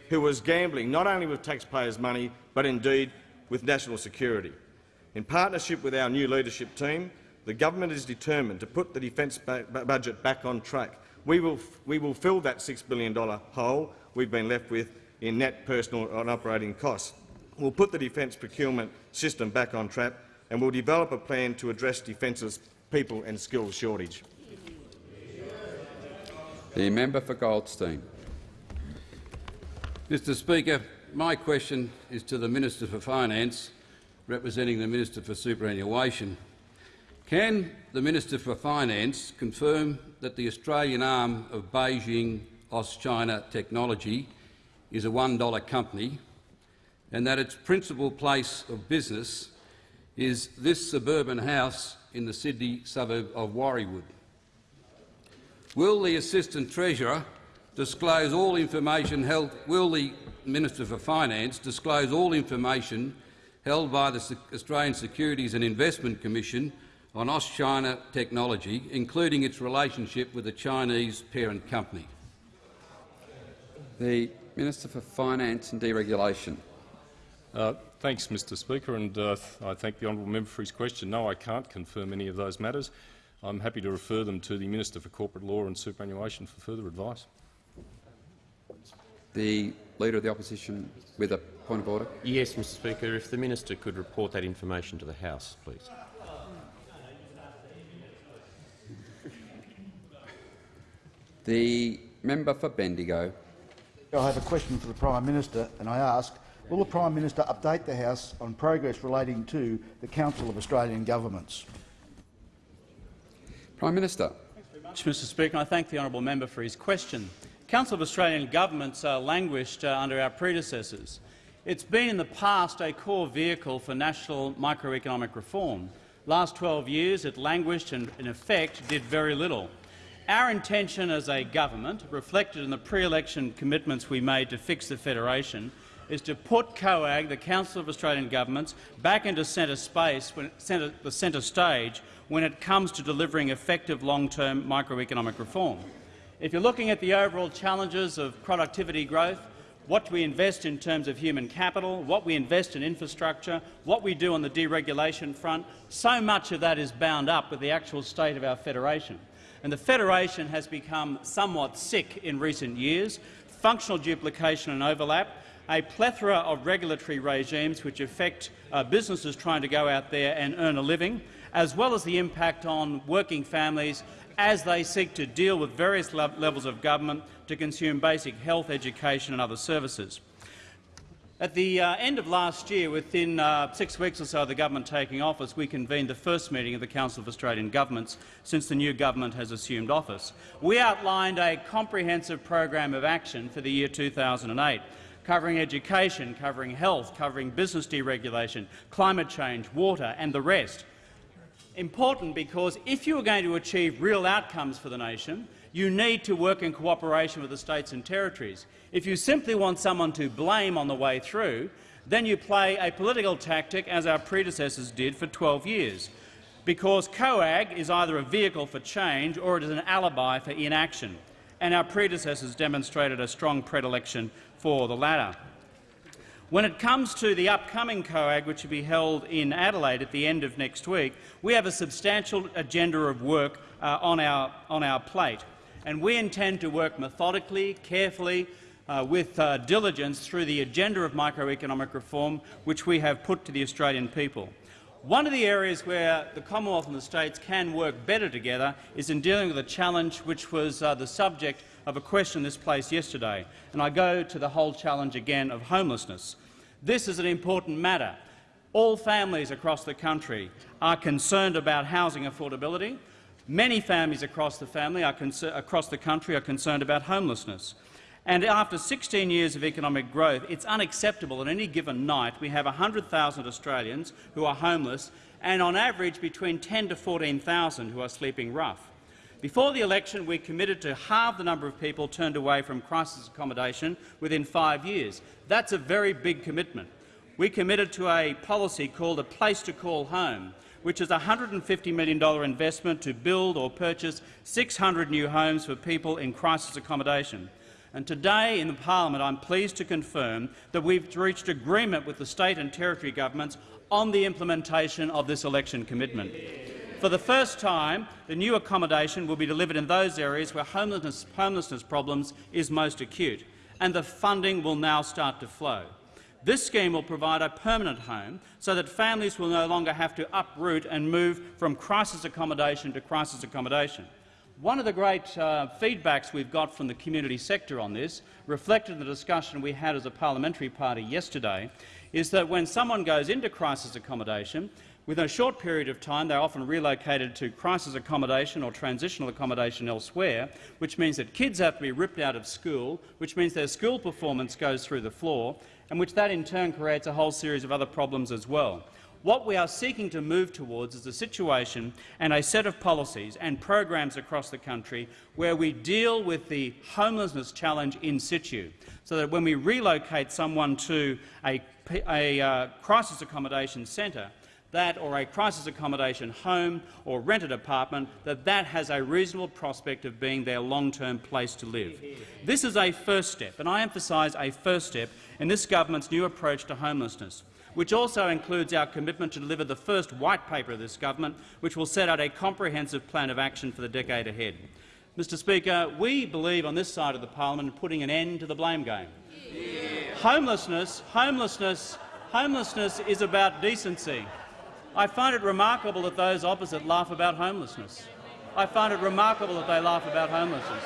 Speaker 15: who was gambling not only with taxpayers' money but indeed with national security. In partnership with our new leadership team, the government is determined to put the defence budget back on track. We will, we will fill that $6 billion hole we've been left with in net personal and operating costs. We'll put the defence procurement system back on track and we'll develop a plan to address Defence's people and skills shortage.
Speaker 1: The member for Goldstein.
Speaker 2: Mr Speaker, my question is to the Minister for Finance, representing the Minister for Superannuation. Can the Minister for Finance confirm that the Australian arm of Beijing Auschina Technology is a $1 company and that its principal place of business is this suburban house in the Sydney suburb of Warriewood? Will the Assistant Treasurer disclose all information held? Will the Minister for Finance disclose all information held by the Australian Securities and Investment Commission on Auschina Technology, including its relationship with the Chinese parent company?
Speaker 1: The Minister for Finance and Deregulation.
Speaker 9: Uh, thanks, Mr Speaker, and uh, I thank the honourable member for his question. No, I can't confirm any of those matters. I'm happy to refer them to the Minister for Corporate Law and Superannuation for further advice.
Speaker 1: The Leader of the Opposition with a point of order.
Speaker 16: Yes, Mr Speaker. If the minister could report that information to the House, please.
Speaker 1: The member for Bendigo.
Speaker 17: I have a question for the Prime Minister, and I ask, will the Prime Minister update the House on progress relating to the Council of Australian Governments?
Speaker 1: Prime Minister.
Speaker 3: Thanks very much, Mr Speaker. I thank the honourable member for his question. Council of Australian Governments uh, languished uh, under our predecessors. It's been in the past a core vehicle for national microeconomic reform. Last 12 years it languished and, in effect, did very little. Our intention as a government, reflected in the pre-election commitments we made to fix the federation, is to put COAG, the Council of Australian Governments, back into centre space, when, centre, the centre stage, when it comes to delivering effective long-term microeconomic reform. If you're looking at the overall challenges of productivity growth, what we invest in terms of human capital, what we invest in infrastructure, what we do on the deregulation front, so much of that is bound up with the actual state of our federation. And the federation has become somewhat sick in recent years, functional duplication and overlap, a plethora of regulatory regimes which affect uh, businesses trying to go out there and earn a living, as well as the impact on working families as they seek to deal with various le levels of government to consume basic health, education and other services. At the uh, end of last year, within uh, six weeks or so of the government taking office, we convened the first meeting of the Council of Australian Governments since the new government has assumed office. We outlined a comprehensive program of action for the year 2008, covering education, covering health, covering business deregulation, climate change, water and the rest. Important because if you are going to achieve real outcomes for the nation, you need to work in cooperation with the states and territories. If you simply want someone to blame on the way through, then you play a political tactic, as our predecessors did for 12 years, because COAG is either a vehicle for change or it is an alibi for inaction, and our predecessors demonstrated a strong predilection for the latter. When it comes to the upcoming COAG, which will be held in Adelaide at the end of next week, we have a substantial agenda of work uh, on, our, on our plate. And we intend to work methodically, carefully, uh, with uh, diligence through the agenda of microeconomic reform which we have put to the Australian people. One of the areas where the Commonwealth and the states can work better together is in dealing with a challenge which was uh, the subject of a question in this place yesterday, and I go to the whole challenge again of homelessness. This is an important matter. All families across the country are concerned about housing affordability. Many families across the, family across the country are concerned about homelessness. And after 16 years of economic growth, it's unacceptable that any given night we have 100,000 Australians who are homeless and on average between 10 to 14,000 who are sleeping rough. Before the election, we committed to halve the number of people turned away from crisis accommodation within five years. That's a very big commitment. We committed to a policy called a place to call home, which is a $150 million investment to build or purchase 600 new homes for people in crisis accommodation. And today in the parliament I'm pleased to confirm that we've reached agreement with the state and territory governments on the implementation of this election commitment. For the first time, the new accommodation will be delivered in those areas where homelessness, homelessness problems is most acute, and the funding will now start to flow. This scheme will provide a permanent home so that families will no longer have to uproot and move from crisis accommodation to crisis accommodation. One of the great uh, feedbacks we've got from the community sector on this, reflected in the discussion we had as a parliamentary party yesterday, is that when someone goes into crisis accommodation, within a short period of time they're often relocated to crisis accommodation or transitional accommodation elsewhere, which means that kids have to be ripped out of school, which means their school performance goes through the floor, and which that in turn creates a whole series of other problems as well. What we are seeking to move towards is a situation and a set of policies and programs across the country where we deal with the homelessness challenge in situ, so that when we relocate someone to a, a uh, crisis accommodation centre, that or a crisis accommodation home or rented apartment, that that has a reasonable prospect of being their long-term place to live. This is a first step, and I emphasise a first step in this government's new approach to homelessness which also includes our commitment to deliver the first white paper of this government, which will set out a comprehensive plan of action for the decade ahead. Mr Speaker, we believe on this side of the parliament in putting an end to the blame game. Yeah. Homelessness, homelessness, homelessness is about decency. I find it remarkable that those opposite laugh about homelessness. I find it remarkable that they laugh about homelessness.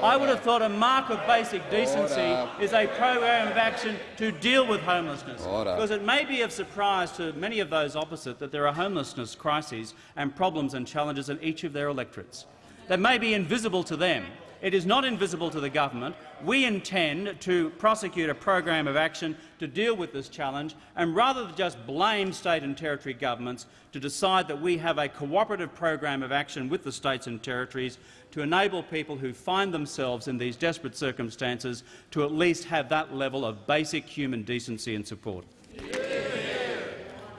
Speaker 3: I would have thought a mark of basic decency Order. is a program of action to deal with homelessness. Order. Because it may be of surprise to many of those opposite that there are homelessness crises and problems and challenges in each of their electorates. That may be invisible to them, it is not invisible to the government. We intend to prosecute a program of action to deal with this challenge, and rather than just blame state and territory governments, to decide that we have a cooperative program of action with the states and territories to enable people who find themselves in these desperate circumstances to at least have that level of basic human decency and support.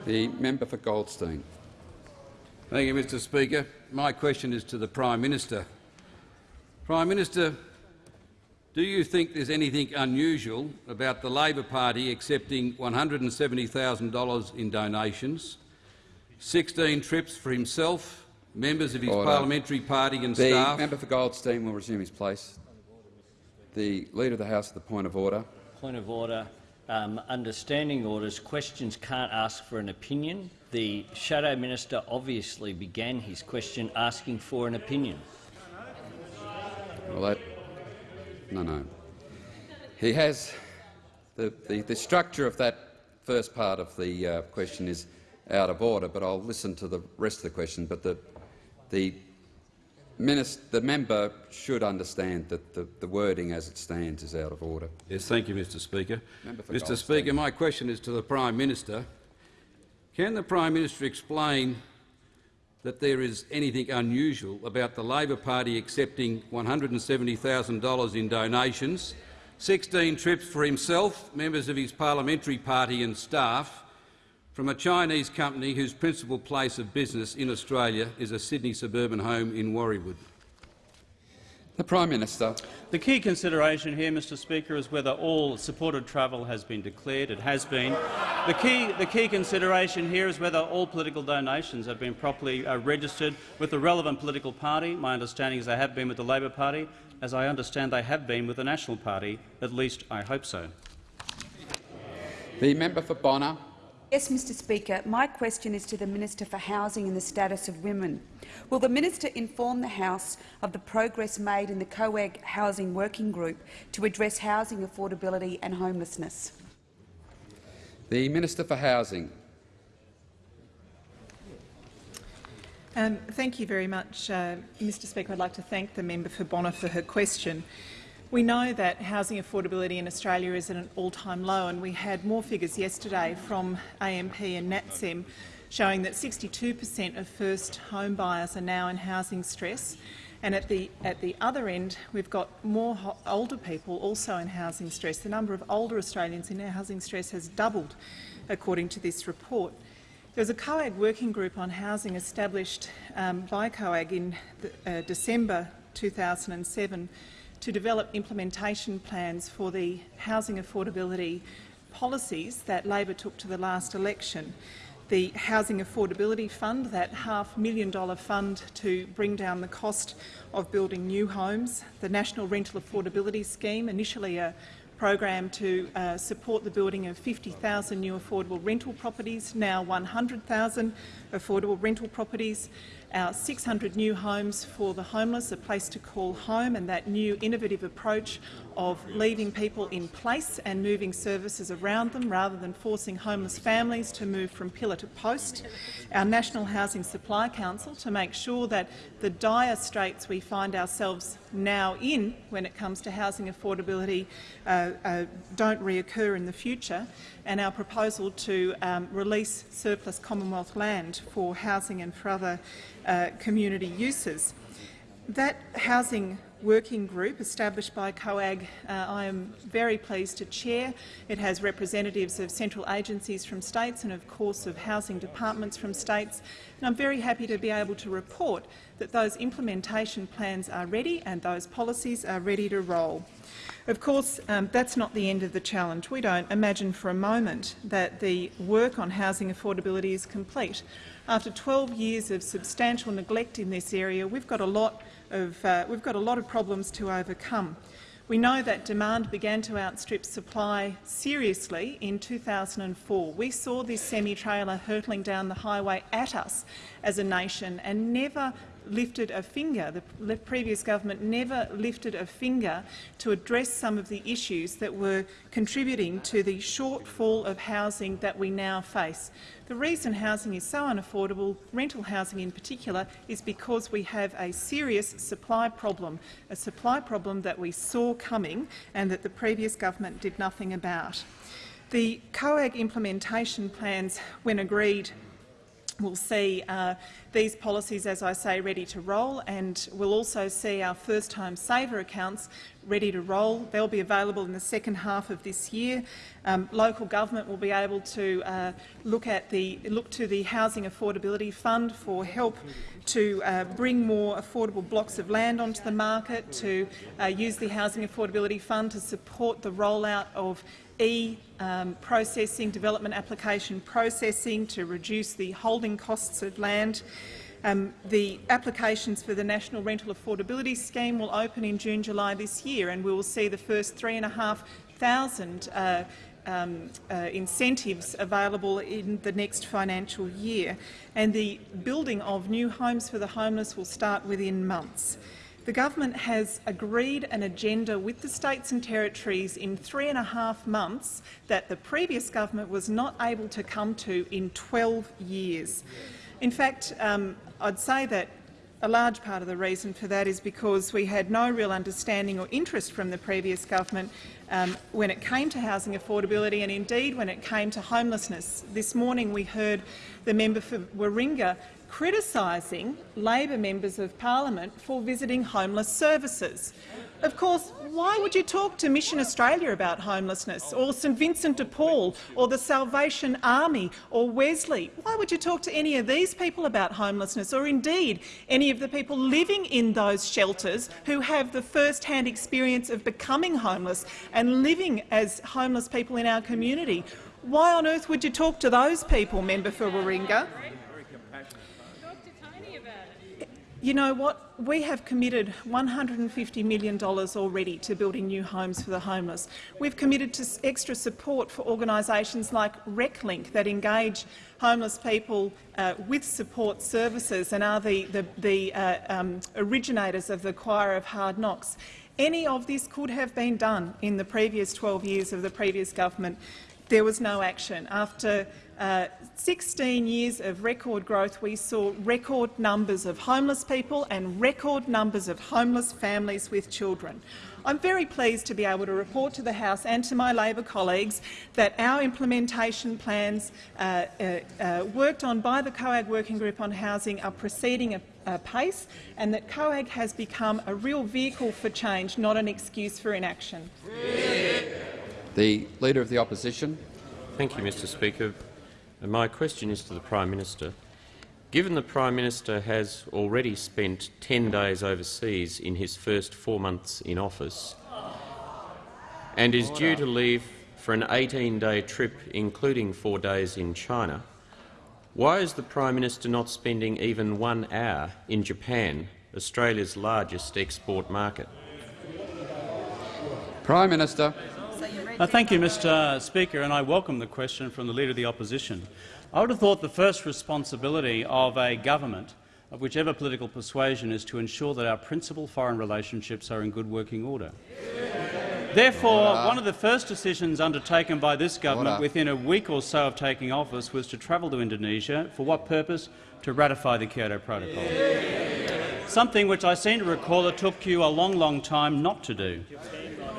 Speaker 1: The member for Goldstein.
Speaker 2: Thank you, Mr Speaker. My question is to the Prime Minister. Prime Minister, do you think there's anything unusual about the Labor Party accepting $170,000 in donations, 16 trips for himself, members of his Order. parliamentary party and
Speaker 1: the
Speaker 2: staff—
Speaker 1: The member for Goldstein will resume his place. The Leader of the House, the point of order.
Speaker 18: Point of order. Um, understanding orders, questions can't ask for an opinion. The Shadow Minister obviously began his question asking for an opinion.
Speaker 1: Well, that no, no. He has the, the, the structure of that first part of the uh, question is out of order, but I'll listen to the rest of the question. But the the, minister, the member should understand that the, the, wording as it stands is out of order.
Speaker 2: Yes, thank you, Mr Speaker. Mr Speaker, my question is to the Prime Minister. Can the Prime Minister explain that there is anything unusual about the Labor Party accepting $170,000 in donations, 16 trips for himself, members of his parliamentary party and staff, from a Chinese company whose principal place of business in Australia is a Sydney suburban home in Warriewood.
Speaker 1: The Prime Minister.
Speaker 3: The key consideration here, Mr Speaker, is whether all supported travel has been declared. It has been. The key, the key consideration here is whether all political donations have been properly uh, registered with the relevant political party. My understanding is they have been with the Labor Party. As I understand, they have been with the National Party. At least I hope so.
Speaker 1: The member for Bonner.
Speaker 19: Yes, Mr Speaker. My question is to the Minister for Housing and the Status of Women. Will the minister inform the House of the progress made in the COAG Housing Working Group to address housing affordability and homelessness?
Speaker 1: The Minister for Housing.
Speaker 20: Um, thank you very much, uh, Mr Speaker. I'd like to thank the member for Bonner for her question. We know that housing affordability in Australia is at an all-time low, and we had more figures yesterday from AMP and NATSEM showing that 62 per cent of first home buyers are now in housing stress. And at the, at the other end, we've got more older people also in housing stress. The number of older Australians in housing stress has doubled, according to this report. There was a COAG working group on housing established um, by COAG in the, uh, December 2007 to develop implementation plans for the housing affordability policies that Labor took to the last election. The Housing Affordability Fund, that half million dollar fund to bring down the cost of building new homes, the National Rental Affordability Scheme, initially a program to uh, support the building of 50,000 new affordable rental properties, now 100,000 affordable rental properties, our 600 new homes for the homeless, a place to call home, and that new innovative approach of leaving people in place and moving services around them rather than forcing homeless families to move from pillar to post. Our National Housing Supply Council to make sure that the dire straits we find ourselves now in when it comes to housing affordability uh, uh, don't reoccur in the future, and our proposal to um, release surplus Commonwealth land for housing and for other uh, community uses. That housing working group established by COAG uh, I am very pleased to chair. It has representatives of central agencies from states and of course of housing departments from states. And I'm very happy to be able to report that those implementation plans are ready and those policies are ready to roll. Of course, um, that's not the end of the challenge. We don't imagine for a moment that the work on housing affordability is complete. After 12 years of substantial neglect in this area, we've got a lot of, uh, we've got a lot of problems to overcome. We know that demand began to outstrip supply seriously in 2004. We saw this semi-trailer hurtling down the highway at us as a nation and never lifted a finger. The previous government never lifted a finger to address some of the issues that were contributing to the shortfall of housing that we now face. The reason housing is so unaffordable, rental housing in particular, is because we have a serious supply problem, a supply problem that we saw coming and that the previous government did nothing about. The COAG implementation plans, when agreed, will see uh, these policies, as I say, ready to roll, and we'll also see our first-home saver accounts ready to roll. They'll be available in the second half of this year. Um, local government will be able to uh, look at the look to the Housing Affordability Fund for help to uh, bring more affordable blocks of land onto the market, to uh, use the Housing Affordability Fund to support the rollout of e-processing, um, development application processing to reduce the holding costs of land. Um, the applications for the National Rental Affordability Scheme will open in June, July this year, and we will see the first 3,500 uh, um, uh, incentives available in the next financial year. And the building of new homes for the homeless will start within months. The government has agreed an agenda with the states and territories in three and a half months that the previous government was not able to come to in 12 years. In fact, um, I'd say that a large part of the reason for that is because we had no real understanding or interest from the previous government um, when it came to housing affordability and indeed when it came to homelessness. This morning we heard the member for Warringah criticising Labor members of parliament for visiting homeless services. Of course, why would you talk to Mission Australia about homelessness, or St Vincent de Paul, or the Salvation Army, or Wesley? Why would you talk to any of these people about homelessness, or indeed any of the people living in those shelters who have the first-hand experience of becoming homeless and living as homeless people in our community? Why on earth would you talk to those people, member for Warringah? You know what? We have committed $150 million already to building new homes for the homeless. We've committed to extra support for organisations like RecLink that engage homeless people uh, with support services and are the, the, the uh, um, originators of the Choir of Hard Knocks. Any of this could have been done in the previous 12 years of the previous government. There was no action. After uh, 16 years of record growth, we saw record numbers of homeless people and record numbers of homeless families with children. I'm very pleased to be able to report to the House and to my Labor colleagues that our implementation plans uh, uh, uh, worked on by the COAG Working Group on Housing are proceeding apace and that COAG has become a real vehicle for change, not an excuse for inaction.
Speaker 1: The Leader of the Opposition.
Speaker 16: Thank you, Mr Speaker. My question is to the Prime Minister. Given the Prime Minister has already spent 10 days overseas in his first four months in office and is due to leave for an 18-day trip, including four days in China, why is the Prime Minister not spending even one hour in Japan, Australia's largest export market?
Speaker 1: Prime Minister.
Speaker 3: Uh, thank you, Mr Speaker, and I welcome the question from the Leader of the Opposition. I would have thought the first responsibility of a government of whichever political persuasion is to ensure that our principal foreign relationships are in good working order. Therefore, order. one of the first decisions undertaken by this government order. within a week or so of taking office was to travel to Indonesia. For what purpose? To ratify the Kyoto Protocol. Something which I seem to recall it took you a long, long time not to do.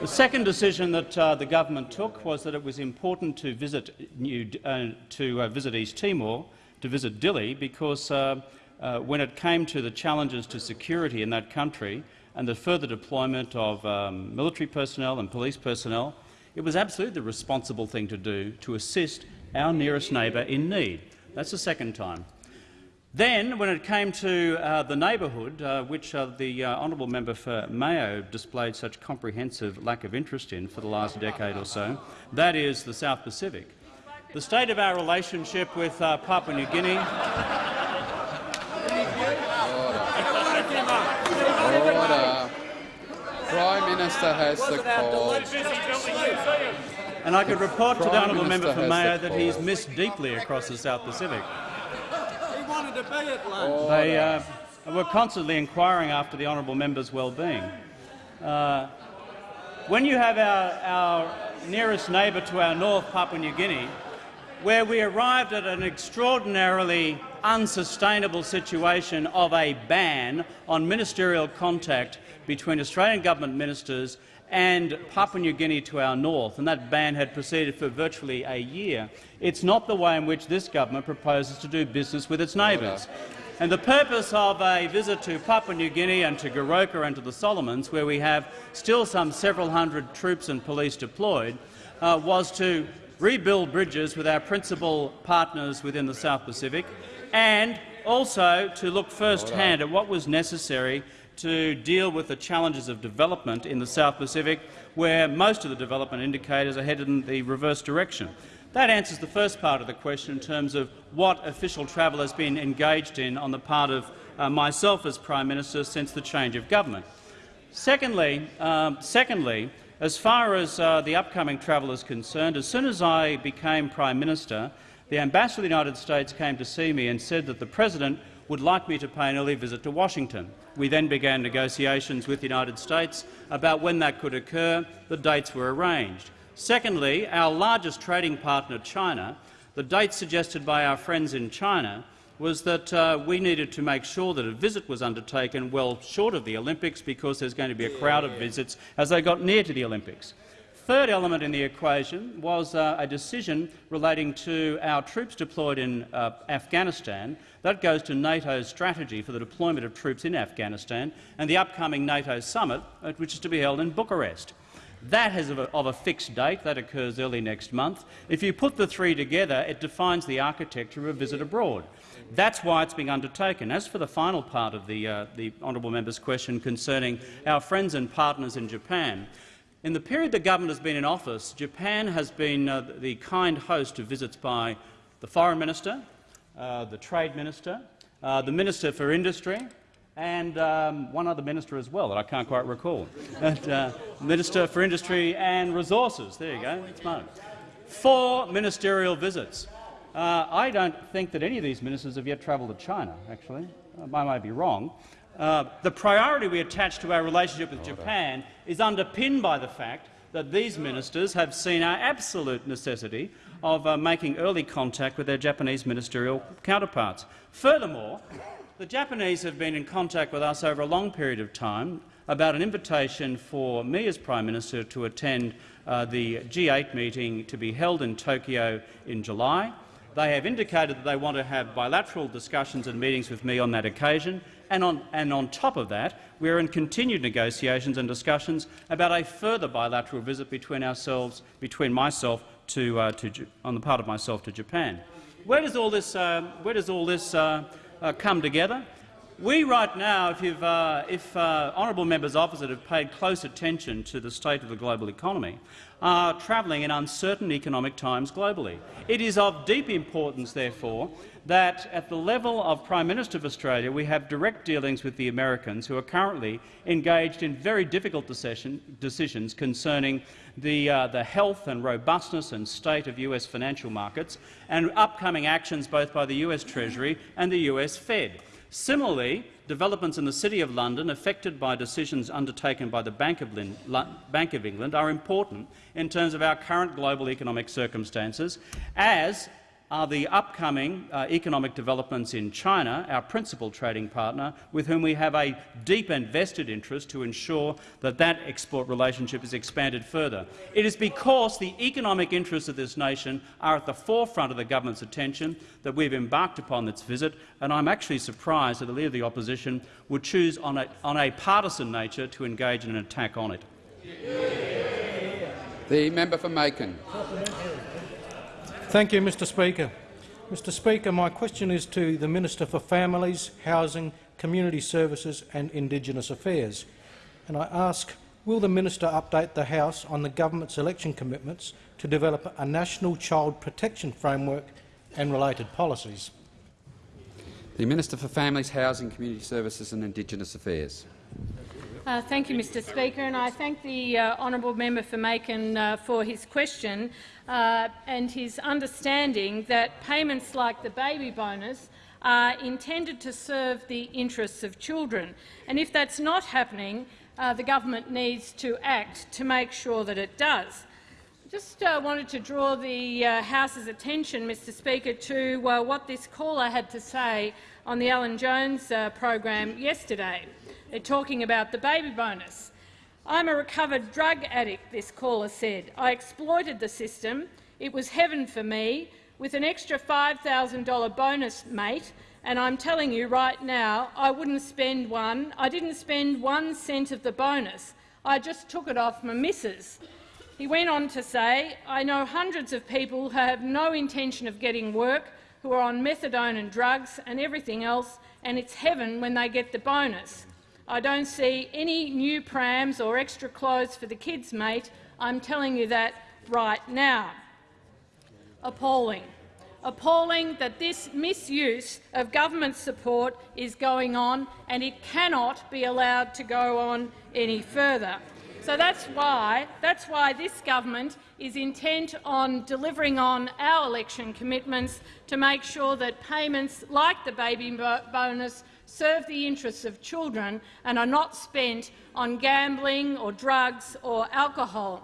Speaker 3: The second decision that uh, the government took was that it was important to visit, New, uh, to, uh, visit East Timor, to visit Dili, because uh, uh, when it came to the challenges to security in that country and the further deployment of um, military personnel and police personnel, it was absolutely the responsible thing to do to assist our nearest neighbour in need. That's the second time. Then, when it came to uh, the neighbourhood, uh, which uh, the uh, honourable member for Mayo displayed such comprehensive lack of interest in for the last decade or so, that is the South Pacific. The state of our relationship with uh, Papua New Guinea
Speaker 1: Order. Prime Minister has the call.
Speaker 3: And I could report Prime to the honourable member for Mayo that he's missed deeply across the South Pacific. They uh, were constantly inquiring after the honourable member's well-being. Uh, when you have our, our nearest neighbour to our north, Papua New Guinea, where we arrived at an extraordinarily unsustainable situation of a ban on ministerial contact between Australian government ministers and Papua New Guinea to our north, and that ban had proceeded for virtually a year. It's not the way in which this government proposes to do business with its neighbours. And the purpose of a visit to Papua New Guinea and to Goroka and to the Solomons, where we have still some several hundred troops and police deployed, uh, was to rebuild bridges with our principal partners within the South Pacific and also to look first-hand at what was necessary to deal with the challenges of development in the South Pacific, where most of the development indicators are headed in the reverse direction. That answers the first part of the question in terms of what official travel has been engaged in on the part of uh, myself as Prime Minister since the change of government. Secondly, um, secondly as far as uh, the upcoming travel is concerned, as soon as I became Prime Minister, the Ambassador of the United States came to see me and said that the President would like me to pay an early visit to Washington. We then began negotiations with the United States about when that could occur. The dates were arranged. Secondly, our largest trading partner, China, the date suggested by our friends in China was that uh, we needed to make sure that a visit was undertaken well short of the Olympics because there's going to be a crowd of visits as they got near to the Olympics. Third element in the equation was uh, a decision relating to our troops deployed in uh, Afghanistan. That goes to NATO's strategy for the deployment of troops in Afghanistan and the upcoming NATO summit, uh, which is to be held in Bucharest. That has of a, of a, fixed date. That occurs early next month. If you put the three together, it defines the architecture of a visit abroad. That's why it's being undertaken. As for the final part of the, uh, the honourable member's question concerning our friends and partners in Japan, In the period the government has been in office, Japan has been uh, the kind host of visits by the Foreign Minister, uh, the Trade Minister, uh, the Minister for Industry, and um, one other minister as well that I can't quite recall. and, uh, minister for Industry and Resources. There you go. It's mine. Four ministerial visits. Uh, I don't think that any of these ministers have yet travelled to China, actually. Uh, I might be wrong. Uh, the priority we attach to our relationship with Japan is underpinned by the fact that these ministers have seen our absolute necessity of uh, making early contact with their Japanese ministerial counterparts. Furthermore, the Japanese have been in contact with us over a long period of time about an invitation for me as Prime Minister to attend uh, the G8 meeting to be held in Tokyo in July. They have indicated that they want to have bilateral discussions and meetings with me on that occasion, and on, and on top of that, we are in continued negotiations and discussions about a further bilateral visit between ourselves, between myself to, uh, to, on the part of myself to Japan. Where does all this, uh, where does all this uh, uh come together? We right now, if, you've, uh, if uh, honourable members opposite have paid close attention to the state of the global economy, are travelling in uncertain economic times globally. It is of deep importance, therefore, that at the level of Prime Minister of Australia we have direct dealings with the Americans who are currently engaged in very difficult decisions concerning the, uh, the health and robustness and state of US financial markets and upcoming actions both by the US Treasury and the US Fed. Similarly, developments in the City of London affected by decisions undertaken by the Bank of, Bank of, England are important in terms of our current global economic circumstances, as are the upcoming uh, economic developments in China, our principal trading partner, with whom we have a deep and vested interest to ensure that that export relationship is expanded further. It is because the economic interests of this nation are at the forefront of the government's attention that we've embarked upon this visit, and I'm actually surprised that the Leader of the Opposition would choose on a, on a partisan nature to engage in an attack on it.
Speaker 1: The member for Makin.
Speaker 4: Thank you, Mr Speaker. Mr Speaker, my question is to the Minister for Families, Housing, Community Services and Indigenous Affairs. And I ask, will the minister update the House on the government's election commitments to develop a national child protection framework and related policies?
Speaker 1: The Minister for Families, Housing, Community Services and Indigenous Affairs.
Speaker 21: Uh, thank you, Mr Speaker, and I thank the uh, honourable member for Makin uh, for his question uh, and his understanding that payments like the baby bonus are intended to serve the interests of children. And if that's not happening, uh, the government needs to act to make sure that it does. Just uh, wanted to draw the House's attention, Mr Speaker, to what this caller had to say on the Alan Jones program yesterday. They're talking about the baby bonus. I'm a recovered drug addict, this caller said. I exploited the system. It was heaven for me, with an extra $5,000 bonus, mate, and I'm telling you right now, I wouldn't spend one. I didn't spend one cent of the bonus. I just took it off my missus. He went on to say, I know hundreds of people who have no intention of getting work, who are on methadone and drugs and everything else, and it's heaven when they get the bonus. I don't see any new prams or extra clothes for the kids, mate. I'm telling you that right now. Appalling. Appalling that this misuse of government support is going on and it cannot be allowed to go on any further. So that's why, that's why this government is intent on delivering on our election commitments to make sure that payments like the baby bonus serve the interests of children and are not spent on gambling or drugs or alcohol.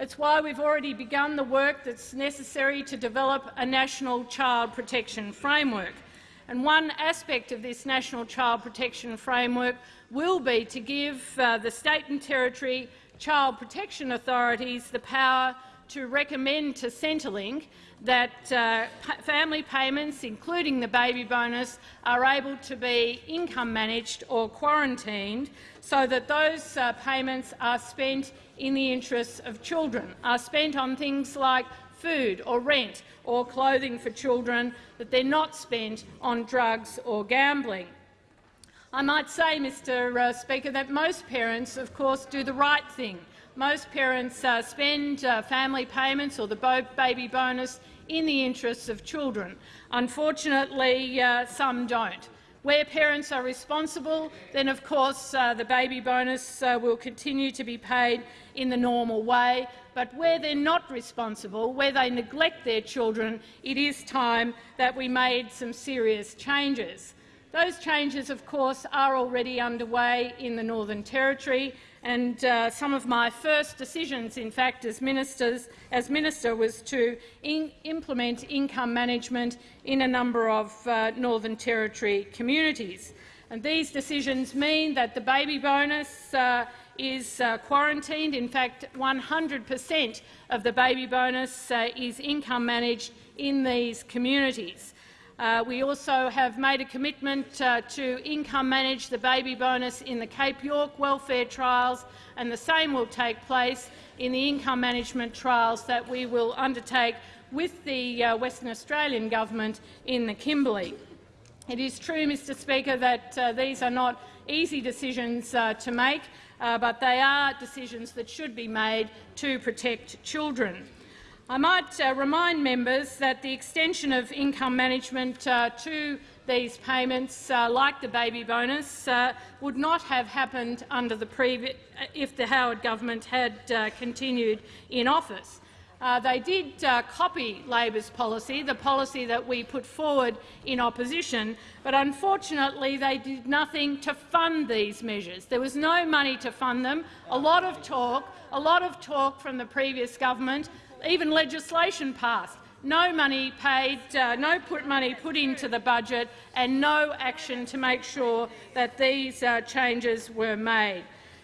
Speaker 21: It's why we've already begun the work that's necessary to develop a national child protection framework. And one aspect of this national child protection framework will be to give uh, the state and territory child protection authorities the power to recommend to Centrelink that uh, family payments, including the baby bonus, are able to be income managed or quarantined so that those uh, payments are spent in the interests of children, are spent on things like food or rent or clothing for children, that they're not spent on drugs or gambling. I might say, Mr uh, Speaker, that most parents, of course, do the right thing most parents uh, spend uh, family payments or the baby bonus in the interests of children. Unfortunately, uh, some don't. Where parents are responsible, then of course uh, the baby bonus uh, will continue to be paid in the normal way. But where they're not responsible, where they neglect their children, it is time that we made some serious changes. Those changes, of course, are already underway in the Northern Territory, and uh, some of my first decisions, in fact, as, ministers, as minister, was to in implement income management in a number of uh, Northern Territory communities. And these decisions mean that the baby bonus uh, is uh, quarantined. In fact, 100 per cent of the baby bonus uh, is income managed in these communities. Uh, we also have made a commitment uh, to income manage the baby bonus in the Cape York welfare trials, and the same will take place in the income management trials that we will undertake with the uh, Western Australian government in the Kimberley. It is true, Mr Speaker, that uh, these are not easy decisions uh, to make, uh, but they are decisions that should be made to protect children. I might uh, remind members that the extension of income management uh, to these payments, uh, like the baby bonus, uh, would not have happened under the uh, if the Howard government had uh, continued in office. they did copy Labor's policy, the policy that we put forward in opposition, but unfortunately they did nothing to fund these measures. There was no money to fund them. A lot of talk, a lot of talk from the previous government even legislation passed. No money paid, uh, no put money put into the budget and no action to make sure that these uh, changes were made.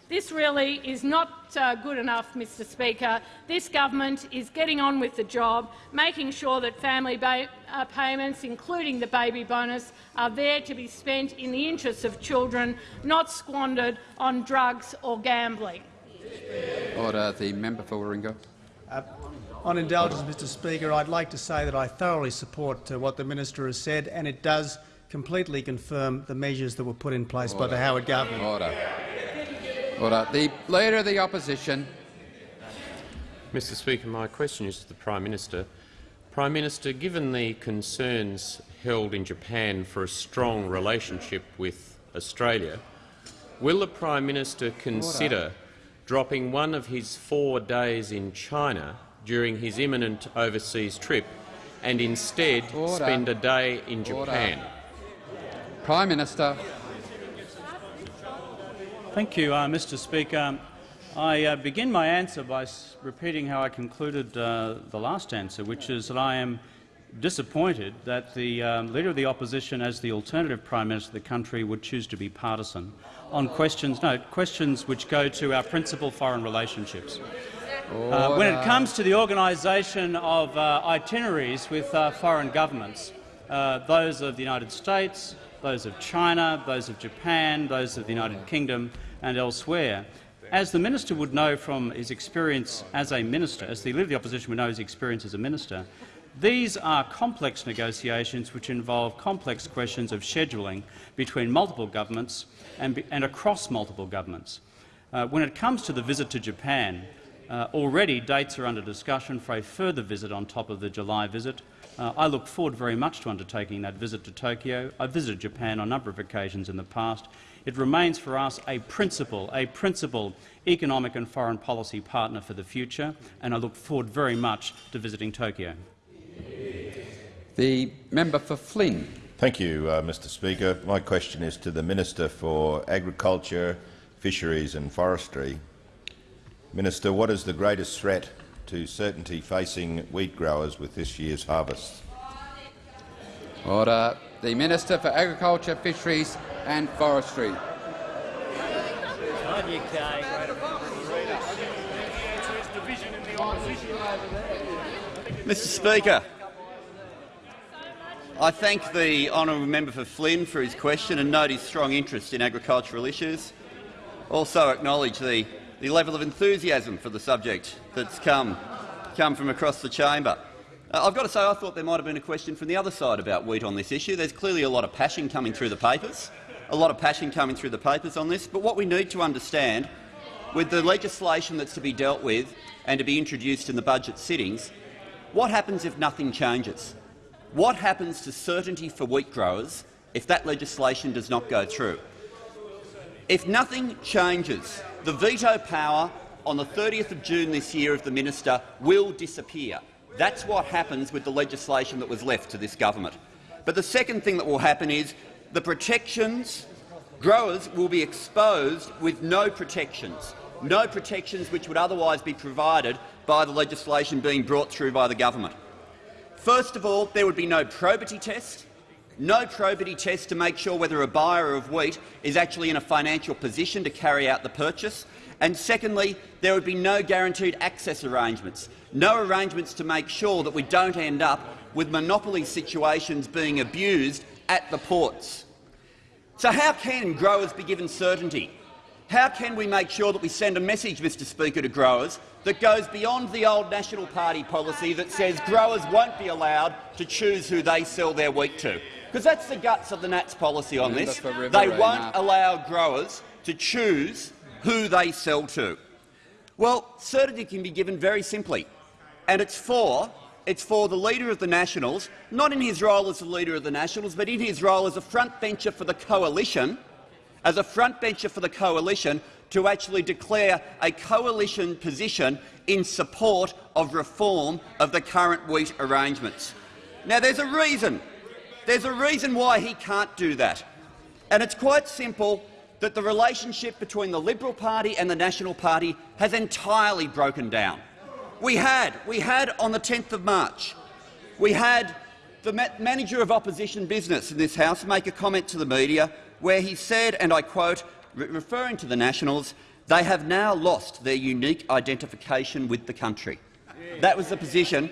Speaker 21: This really is not uh, good enough, Mr Speaker. This government is getting on with the job, making sure that family uh, payments, including the baby bonus, are there to be spent in the interests of children, not squandered on drugs or gambling.
Speaker 1: Order. The member for Warringah.
Speaker 22: Uh, on indulgence, Mr Speaker, I'd like to say that I thoroughly support uh, what the minister has said, and it does completely confirm the measures that were put in place Order. by the Howard government.
Speaker 1: Order. Order. The Leader of the Opposition.
Speaker 16: Mr Speaker, my question is to the Prime Minister. Prime Minister, given the concerns held in Japan for a strong relationship with Australia, will the Prime Minister consider Order. dropping one of his four days in China during his imminent overseas trip and instead Order. spend a day in Japan. Order.
Speaker 1: Prime Minister.
Speaker 3: Thank you, uh, Mr Speaker. I uh, begin my answer by repeating how I concluded uh, the last answer, which is that I am disappointed that the um, Leader of the Opposition, as the alternative Prime Minister of the country, would choose to be partisan on questions, no, questions which go to our principal foreign relationships. Uh, when it comes to the organisation of uh, itineraries with uh, foreign governments, uh, those of the United States, those of China, those of Japan, those of the United Kingdom and elsewhere, as the minister would know from his experience as a minister, as the Leader of the Opposition would know his experience as a minister, these are complex negotiations which involve complex questions of scheduling between multiple governments and, and across multiple governments. Uh, when it comes to the visit to Japan, uh, already dates are under discussion for a further visit on top of the July visit. Uh, I look forward very much to undertaking that visit to Tokyo. I've visited Japan on a number of occasions in the past. It remains for us a principal, a principal economic and foreign policy partner for the future, and I look forward very much to visiting Tokyo.
Speaker 1: The member for Flynn.
Speaker 23: Thank you, uh, Mr Speaker. My question is to the Minister for Agriculture, Fisheries and Forestry. Minister, what is the greatest threat to certainty facing wheat growers with this year's harvest?
Speaker 1: Order. The Minister for Agriculture, Fisheries and Forestry.
Speaker 7: Mr Speaker, I thank the honourable member for Flynn for his question and note his strong interest in agricultural issues. Also acknowledge the the level of enthusiasm for the subject that's come, come from across the chamber. Uh, I've got to say I thought there might have been a question from the other side about wheat on this issue. There's clearly a lot of passion coming through the papers, a lot of passion coming through the papers on this. But what we need to understand with the legislation that's to be dealt with and to be introduced in the budget sittings, what happens if nothing changes? What happens to certainty for wheat growers if that legislation does not go through? If nothing changes, the veto power on the 30th of June this year of the minister will disappear. That's what happens with the legislation that was left to this government. But the second thing that will happen is the protections growers will be exposed with no protections, no protections which would otherwise be provided by the legislation being brought through by the government. First of all, there would be no probity test, no probity test to make sure whether a buyer of wheat is actually in a financial position to carry out the purchase. And secondly, there would be no guaranteed access arrangements, no arrangements to make sure that we don't end up with monopoly situations being abused at the ports. So how can growers be given certainty? How can we make sure that we send a message, Mr Speaker, to growers that goes beyond the old National Party policy that says growers won't be allowed to choose who they sell their wheat to? Because that's the guts of the Nats policy on this. They won't allow growers to choose who they sell to. Well, certainty can be given very simply, and it's for it's for the Leader of the Nationals, not in his role as the Leader of the Nationals, but in his role as a frontbencher for the coalition, as a frontbencher for the coalition, to actually declare a coalition position in support of reform of the current wheat arrangements. Now, there's a reason. There's a reason why he can't do that, and it's quite simple that the relationship between the Liberal Party and the National Party has entirely broken down. We had, we had on the 10th of March, we had the ma manager of opposition business in this House make a comment to the media where he said, and I quote, re referring to the Nationals, they have now lost their unique identification with the country. That was the position.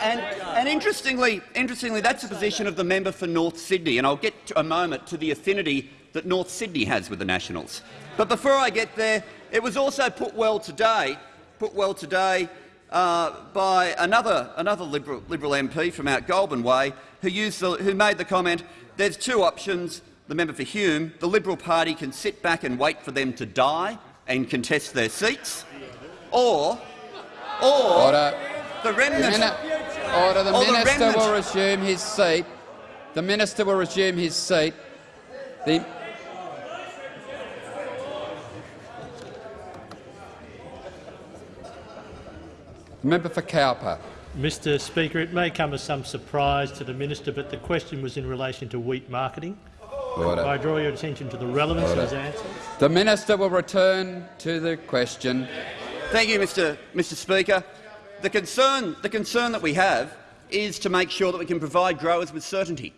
Speaker 7: And, and interestingly, interestingly, that's the position of the member for North Sydney, and I'll get to a moment to the affinity that North Sydney has with the Nationals. But before I get there, it was also put well today, put well today uh, by another, another Liberal, Liberal MP from out Goulburn Way who, used the, who made the comment, there's two options, the member for Hume, the Liberal Party can sit back and wait for them to die and contest their seats, or, or
Speaker 1: Order.
Speaker 7: The remnant—
Speaker 1: the Order. Oh, oh, the minister the will resume his seat. The minister will resume his seat. The Member for Cowper.
Speaker 24: Mr Speaker, it may come as some surprise to the minister, but the question was in relation to wheat marketing.
Speaker 1: Order.
Speaker 24: I draw your attention to the relevance
Speaker 1: Order.
Speaker 24: of his answer.
Speaker 1: The minister will return to the question.
Speaker 7: Thank you, Mr. Mr. Speaker. The concern, the concern that we have is to make sure that we can provide growers with certainty.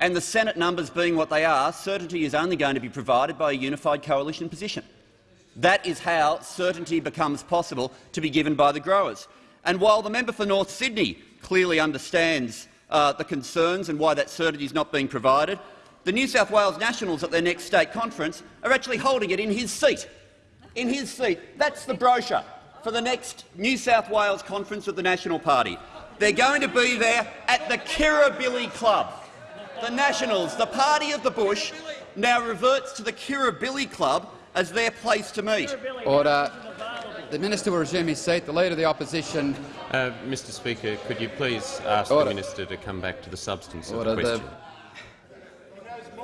Speaker 7: And the Senate numbers being what they are, certainty is only going to be provided by a unified coalition position. That is how certainty becomes possible to be given by the growers. And while the member for North Sydney clearly understands uh, the concerns and why that certainty is not being provided, the New South Wales Nationals at their next state conference are actually holding it in his seat. In his seat. That's the brochure for the next New South Wales conference of the National Party. They're going to be there at the Kirribilli Club. The Nationals, the party of the bush, now reverts to the Kirribilli Club as their place to meet.
Speaker 1: Order. The minister will resume his seat. The Leader of the Opposition.
Speaker 16: Uh, Mr Speaker, could you please ask
Speaker 1: Order.
Speaker 16: the minister to come back to the substance
Speaker 1: Order.
Speaker 16: of the question?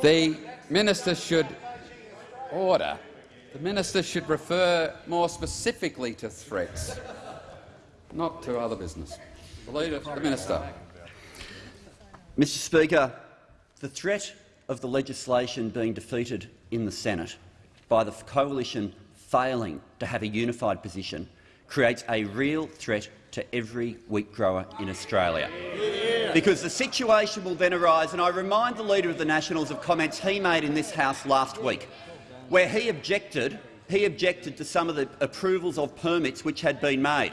Speaker 1: The, the minister should order. The minister should refer more specifically to threats, not to other business. The Leader, the minister.
Speaker 7: Mr Speaker, the threat of the legislation being defeated in the Senate by the coalition failing to have a unified position creates a real threat to every wheat grower in Australia. Because the situation will then arise, and I remind the Leader of the Nationals of comments he made in this House last week, where he objected, he objected to some of the approvals of permits which had been made,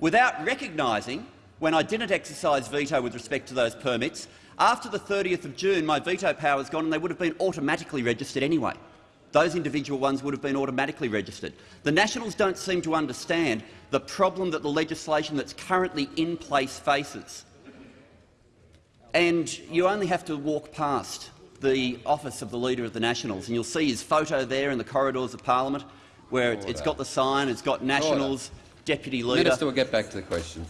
Speaker 7: without recognising, when I didn't exercise veto with respect to those permits, after the 30th of June my veto power is gone and they would have been automatically registered anyway. Those individual ones would have been automatically registered. The Nationals don't seem to understand the problem that the legislation that's currently in place faces. And you only have to walk past the office of the Leader of the Nationals and you'll see his photo there in the corridors of Parliament. where it's, it's got the sign, it's got Nationals, Deputy Leader.
Speaker 1: Minister will get back to the question.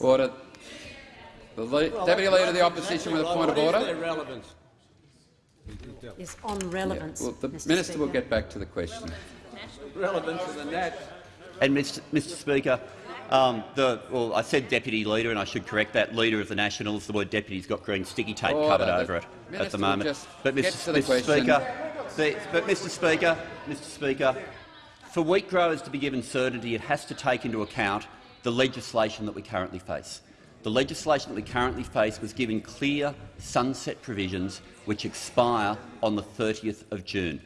Speaker 1: Order. The le Deputy Leader of the Opposition with a point of order.
Speaker 25: Is on relevance.
Speaker 1: Yeah, well, the
Speaker 25: Mr.
Speaker 1: Minister
Speaker 25: Speaker.
Speaker 1: will get back to the question.
Speaker 2: Relevant to the Nat.
Speaker 7: And Mr. Mr. Speaker, um, the, well, I said deputy leader, and I should correct that. Leader of the Nationals. The word deputy's got green sticky tape
Speaker 1: Order.
Speaker 7: covered
Speaker 1: The
Speaker 7: over it at the moment. But Mr. Mr. Speaker, the, but Mr. Speaker, Mr. Speaker, for wheat growers to be given certainty, it has to take into account the legislation that we currently face. The legislation that we currently face was given clear sunset provisions which expire on the 30th of June.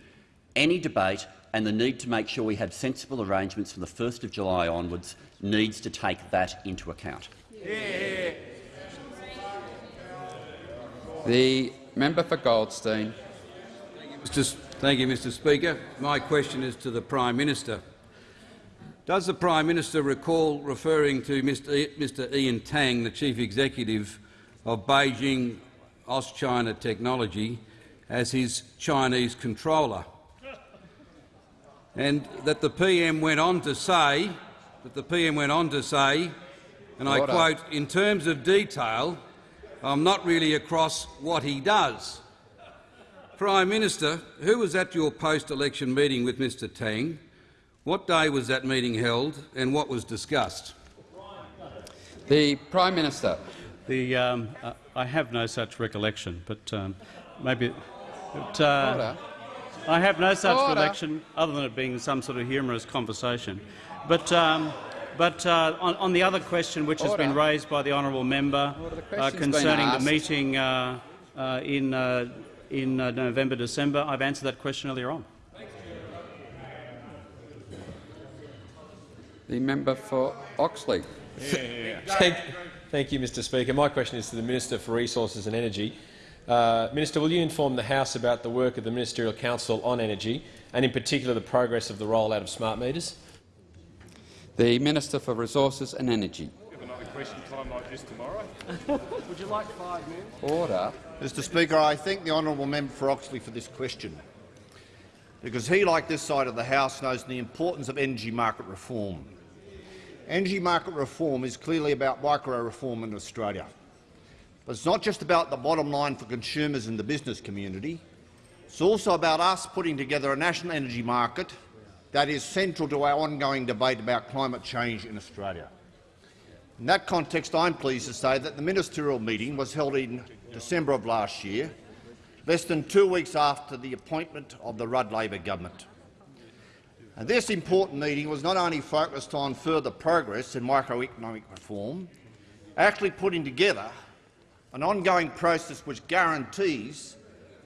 Speaker 7: Any debate and the need to make sure we have sensible arrangements from the 1st of July onwards needs to take that into account.
Speaker 1: The member for Goldstein.
Speaker 2: Mr. Thank you, Mr Speaker. My question is to the Prime Minister. Does the Prime Minister recall referring to Mr. Mr Ian Tang, the Chief Executive of Beijing Auschina Technology, as his Chinese controller? And that the PM went on to say, that the PM went on to say, and I
Speaker 1: Order.
Speaker 2: quote, in terms of detail, I'm not really across what he does. Prime Minister, who was at your post-election meeting with Mr Tang? What day was that meeting held and what was discussed?
Speaker 1: The Prime Minister.
Speaker 3: The, um, uh, I have no such recollection, but um, maybe. But, uh,
Speaker 1: Order.
Speaker 3: I have no such
Speaker 1: Order.
Speaker 3: recollection, other than it being some sort of humorous conversation. But, um, but uh, on, on the other question, which has been raised by the honourable member
Speaker 1: The
Speaker 3: uh, concerning the meeting uh, uh, in, uh, in uh, November, December, I've answered that question earlier on.
Speaker 1: The member for Oxley.
Speaker 26: Thank, thank you, Mr Speaker. My question is to the Minister for Resources and Energy. Uh, Minister, will you inform the House about the work of the Ministerial Council on Energy and in particular the progress of the rollout of smart meters?
Speaker 1: The Minister for Resources and Energy.
Speaker 9: Another question time like this tomorrow.
Speaker 26: Would you like five minutes?
Speaker 1: Order.
Speaker 27: Mr Speaker, I thank the honourable member for Oxley for this question, because he, like this side of the House, knows the importance of energy market reform. Energy market reform is clearly about micro-reform in Australia. But it's not just about the bottom line for consumers and the business community. It's also about us putting together a national energy market that is central to our ongoing debate about climate change in Australia. In that context, I'm pleased to say that the ministerial meeting was held in December of last year, less than two weeks after the appointment of the Rudd Labor government. And this important meeting was not only focused on further progress in microeconomic reform, actually putting together an ongoing process which guarantees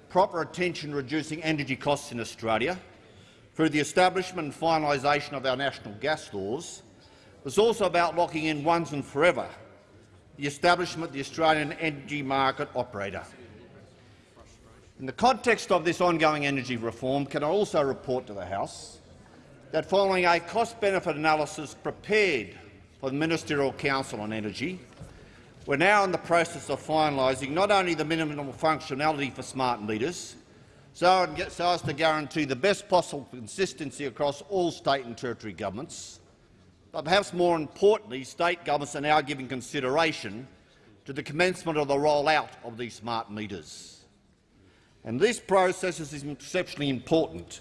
Speaker 27: proper attention reducing energy costs in Australia through the establishment and finalisation of our national gas laws was also about locking in once and forever the establishment of the Australian energy market operator. In the context of this ongoing energy reform, can I also report to the House that following a cost-benefit analysis prepared for the Ministerial Council on Energy, we're now in the process of finalising not only the minimum functionality for smart meters, so as to guarantee the best possible consistency across all state and territory governments, but perhaps more importantly, state governments are now giving consideration to the commencement of the rollout of these smart meters. And this process is exceptionally important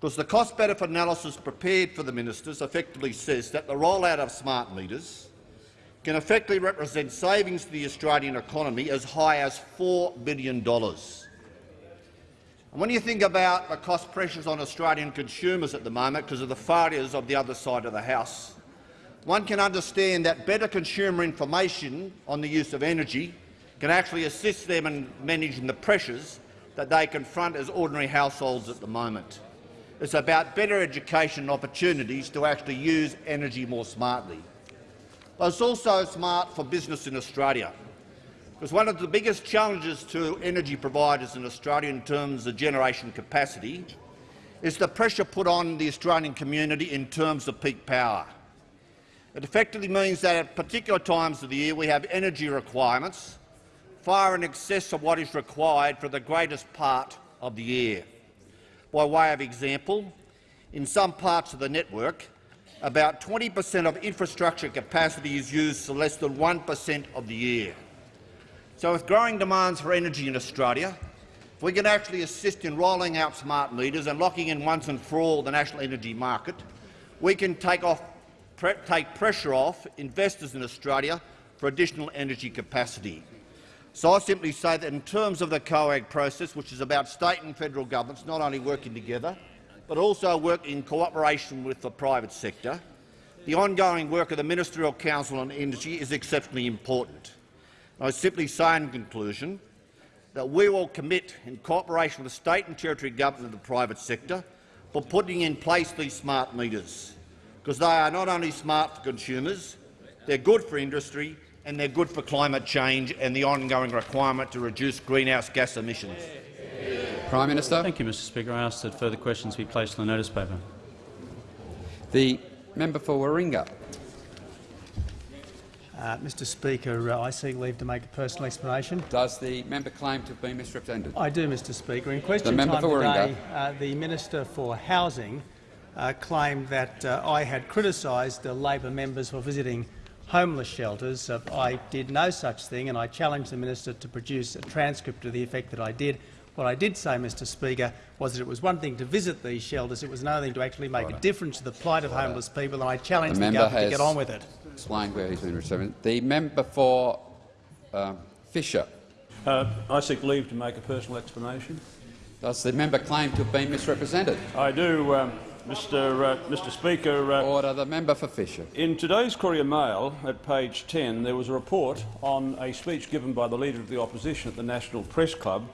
Speaker 27: because the cost-benefit analysis prepared for the ministers effectively says that the rollout of smart meters can effectively represent savings to the Australian economy as high as $4 billion. And when you think about the cost pressures on Australian consumers at the moment because of the failures of the other side of the House, one can understand that better consumer information on the use of energy can actually assist them in managing the pressures that they confront as ordinary households at the moment. It's about better education opportunities to actually use energy more smartly. But it's also smart for business in Australia, because one of the biggest challenges to energy providers in Australia in terms of generation capacity is the pressure put on the Australian community in terms of peak power. It effectively means that at particular times of the year we have energy requirements far in excess of what is required for the greatest part of the year. By way of example, in some parts of the network, about 20 per cent of infrastructure capacity is used for less than 1 per cent of the year. So with growing demands for energy in Australia, if we can actually assist in rolling out smart meters and locking in once and for all the national energy market, we can take, off, pre take pressure off investors in Australia for additional energy capacity. So I simply say that in terms of the COAG process, which is about state and federal governments not only working together, but also working in cooperation with the private sector, the ongoing work of the Ministerial Council on Energy is exceptionally important. I simply say in conclusion that we will commit, in cooperation with the state and territory government and the private sector, for putting in place these smart meters, because they are not only smart for consumers, they're good for industry and they're good for climate change and the ongoing requirement to reduce greenhouse gas emissions.
Speaker 1: Prime Minister.
Speaker 3: Thank you, Mr Speaker. I ask that further questions be placed on the notice paper.
Speaker 1: The member for Warringah.
Speaker 22: Uh, Mr Speaker, uh, I seek leave to make a personal explanation.
Speaker 1: Does the member claim to have been misrepresented?
Speaker 22: I do, Mr Speaker. In question
Speaker 1: member
Speaker 22: time today, uh, the Minister for Housing uh, claimed that uh, I had criticised the Labor members for visiting homeless shelters. Uh, I did no such thing, and I challenged the minister to produce a transcript to the effect that I did. What I did say, Mr Speaker, was that it was one thing to visit these shelters, it was another thing to actually make a difference to the plight of homeless people, and I challenged
Speaker 1: The
Speaker 22: the, government to get on with it.
Speaker 1: explained where he's been misrepresented. The member for um, Fisher.
Speaker 28: Uh, I seek leave to make a personal explanation.
Speaker 1: Does the member claim to have been misrepresented?
Speaker 28: I do, um, Mr. Uh, Mr. Speaker. Uh,
Speaker 1: Order. The member for Fisher.
Speaker 28: In today's Courier Mail, at page 10, there was a report on a speech given by the Leader of the Opposition at the National Press Club,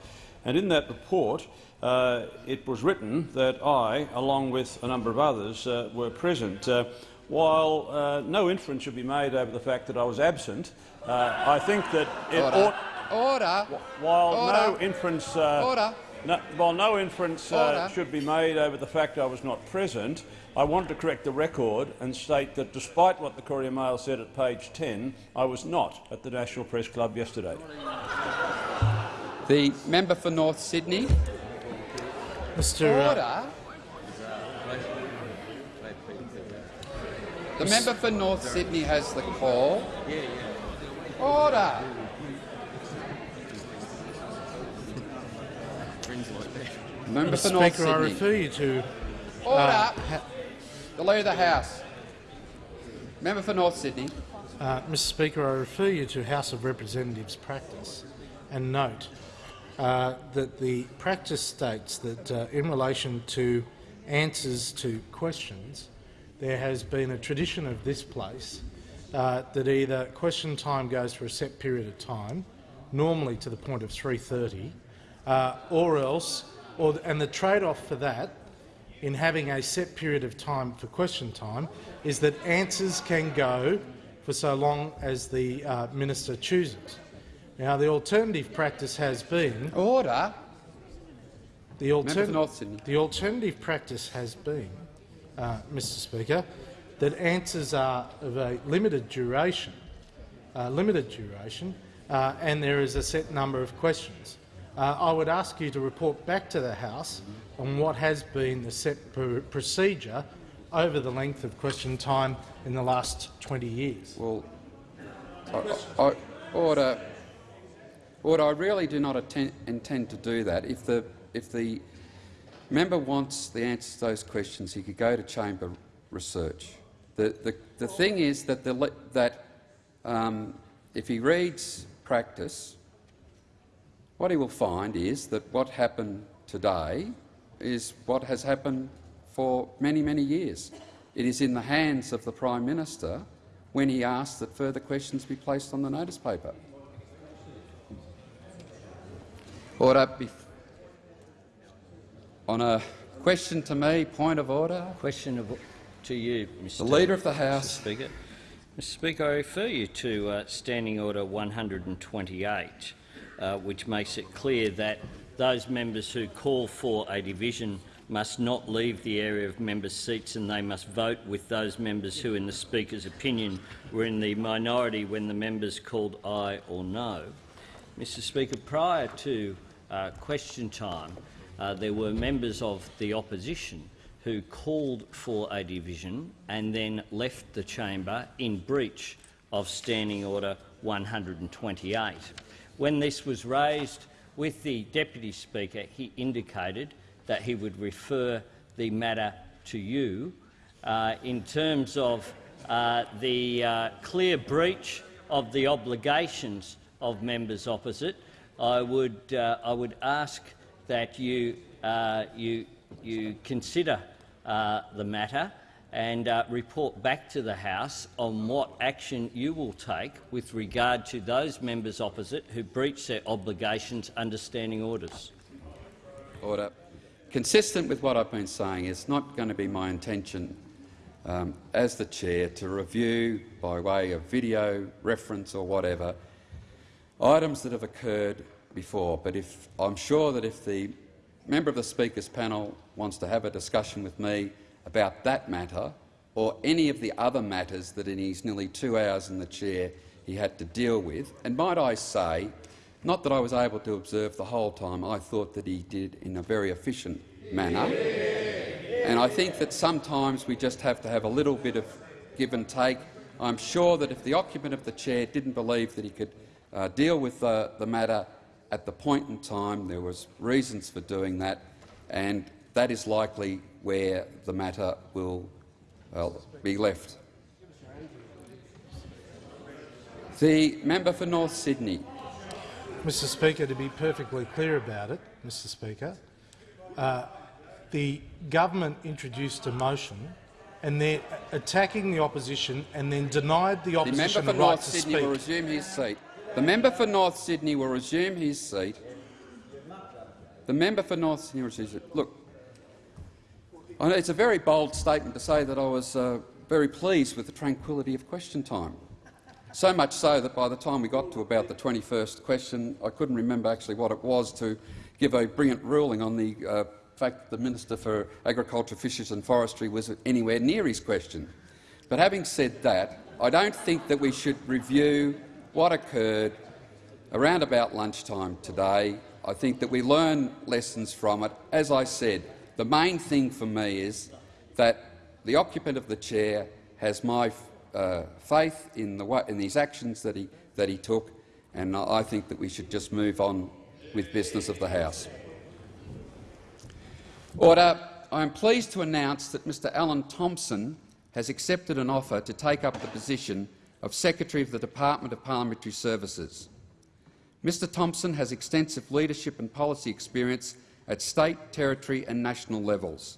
Speaker 28: and in that report uh, it was written that I, along with a number of others, uh, were present. Uh, while uh, no inference should be made over the fact that I was absent, uh, I think that it
Speaker 1: Order.
Speaker 28: ought.
Speaker 1: Order.
Speaker 28: While
Speaker 1: Order.
Speaker 28: no inference. Uh,
Speaker 1: Order.
Speaker 28: no, while no inference uh, should be made over the fact I was not present, I want to correct the record and state that despite what the Courier Mail said at page 10, I was not at the National Press Club yesterday.
Speaker 1: The member for North Sydney.
Speaker 4: Mr. uh,
Speaker 1: Order. The member for North Sydney has the call. Order. Member for. North
Speaker 4: Speaker, I refer you to
Speaker 1: Order.
Speaker 4: uh,
Speaker 1: the Leader of the House. Member for North Sydney.
Speaker 4: Uh, Mr Speaker, I refer you to House of Representatives practice and note uh, that the practice states that uh, in relation to answers to questions, there has been a tradition of this place uh, that either question time goes for a set period of time, normally to the point of 3.30, uh, or else, or, and the trade-off for that in having a set period of time for question time is that answers can go for so long as the uh, minister chooses. Now, the alternative practice has been
Speaker 1: order.
Speaker 4: The,
Speaker 1: Member for
Speaker 4: altern
Speaker 1: North Sydney.
Speaker 4: the alternative practice has been, uh, Mr. Speaker, that answers are of a limited duration, uh, limited duration, uh, and there is a set number of questions. Uh, I would ask you to report back to the House on what has been the set pr procedure over the length of question time in the last 20 years.
Speaker 1: Well, I, I, order. Order. I really do not attend, intend to do that. If the if the member wants the answers to those questions, he could go to chamber research. The the, the thing is that the that um, if he reads practice, what he will find is that what happened today is what has happened for many, many years. It is in the hands of the Prime Minister when he asks that further questions be placed on the notice paper. Order. On a question to me, point of order.
Speaker 18: Question of, to you, Mr.
Speaker 1: The Leader of the
Speaker 18: Mr.
Speaker 1: House.
Speaker 18: Speaker. Mr. Speaker, I refer you to uh, Standing Order 128, uh, which makes it clear that those members who call for a division must not leave the area of members' seats and they must vote with those members who, in the Speaker's opinion, were in the minority when the members called aye or no. Mr Speaker, prior to uh, question time, uh, there were members of the opposition who called for a division and then left the chamber in breach of Standing Order 128. When this was raised with the Deputy Speaker, he indicated that he would refer the matter to you. Uh, in terms of uh, the uh, clear breach of the obligations of members opposite, I would, uh, I would ask that you, uh, you, you consider uh, the matter and uh, report back to the House on what action you will take with regard to those members opposite who breach their obligations under standing orders.
Speaker 1: Order. Consistent with what I've been saying, it's not going to be my intention um, as the chair to review, by way of video reference or whatever, items that have occurred before. But if, I'm sure that if the member of the Speaker's panel wants to have a discussion with me about that matter or any of the other matters that in his nearly two hours in the chair he had to deal with, and might I say, not that I was able to observe the whole time, I thought that he did in a very efficient manner. And I think that sometimes we just have to have a little bit of give and take. I'm sure that if the occupant of the chair didn't believe that he could uh, deal with the, the matter at the point in time, there was reasons for doing that, and that is likely where the matter will uh, be left. The member for North Sydney.
Speaker 4: Mr Speaker, to be perfectly clear about it, Mr Speaker, uh, the government introduced a motion and they're attacking the opposition and then denied the opposition
Speaker 1: the,
Speaker 4: the,
Speaker 1: member for
Speaker 4: right
Speaker 1: North
Speaker 4: to
Speaker 1: Sydney
Speaker 4: speak.
Speaker 1: will resume his seat. The member for North Sydney will resume his seat. The member for North Sydney will resume. Look, it's a very bold statement to say that I was uh, very pleased with the tranquillity of question time. So much so that by the time we got to about the 21st question, I couldn't remember actually what it was to give a brilliant ruling on the uh, fact that the Minister for Agriculture, Fisheries and Forestry was anywhere near his question. But having said that, I don't think that we should review what occurred around about lunchtime today. I think that we learn lessons from it. As I said, the main thing for me is that the occupant of the chair has my uh, faith in, the, in these actions that he, that he took, and I think that we should just move on with business of the House. Order. I am pleased to announce that Mr Alan Thompson has accepted an offer to take up the position of Secretary of the Department of Parliamentary Services. Mr Thompson has extensive leadership and policy experience at state, territory and national levels.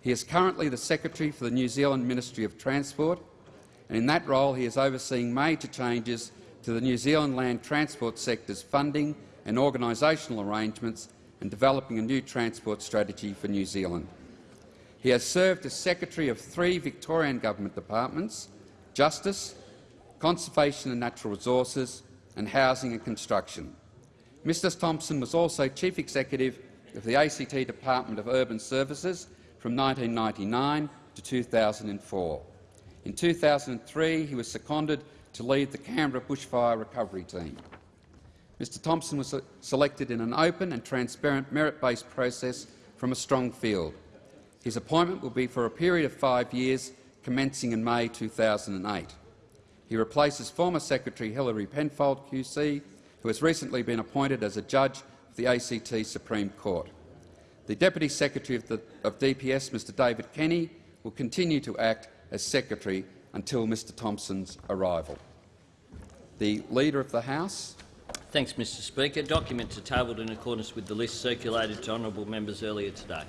Speaker 1: He is currently the Secretary for the New Zealand Ministry of Transport, and in that role he is overseeing major changes to the New Zealand land transport sector's funding and organisational arrangements and developing a new transport strategy for New Zealand. He has served as Secretary of three Victorian government departments, Justice, Conservation and Natural Resources and Housing and Construction. Mr Thompson was also Chief Executive of the ACT Department of Urban Services from 1999 to 2004. In 2003 he was seconded to lead the Canberra Bushfire Recovery Team. Mr Thompson was selected in an open and transparent merit-based process from a strong field. His appointment will be for a period of five years, commencing in May 2008. He replaces former Secretary Hilary Penfold QC, who has recently been appointed as a judge of the ACT Supreme Court. The Deputy Secretary of, the, of DPS, Mr David Kenny, will continue to act as Secretary until Mr Thompson's arrival. The Leader of the House.
Speaker 18: Thanks, Mr Speaker. Documents are tabled in accordance with the list circulated to honourable members earlier today.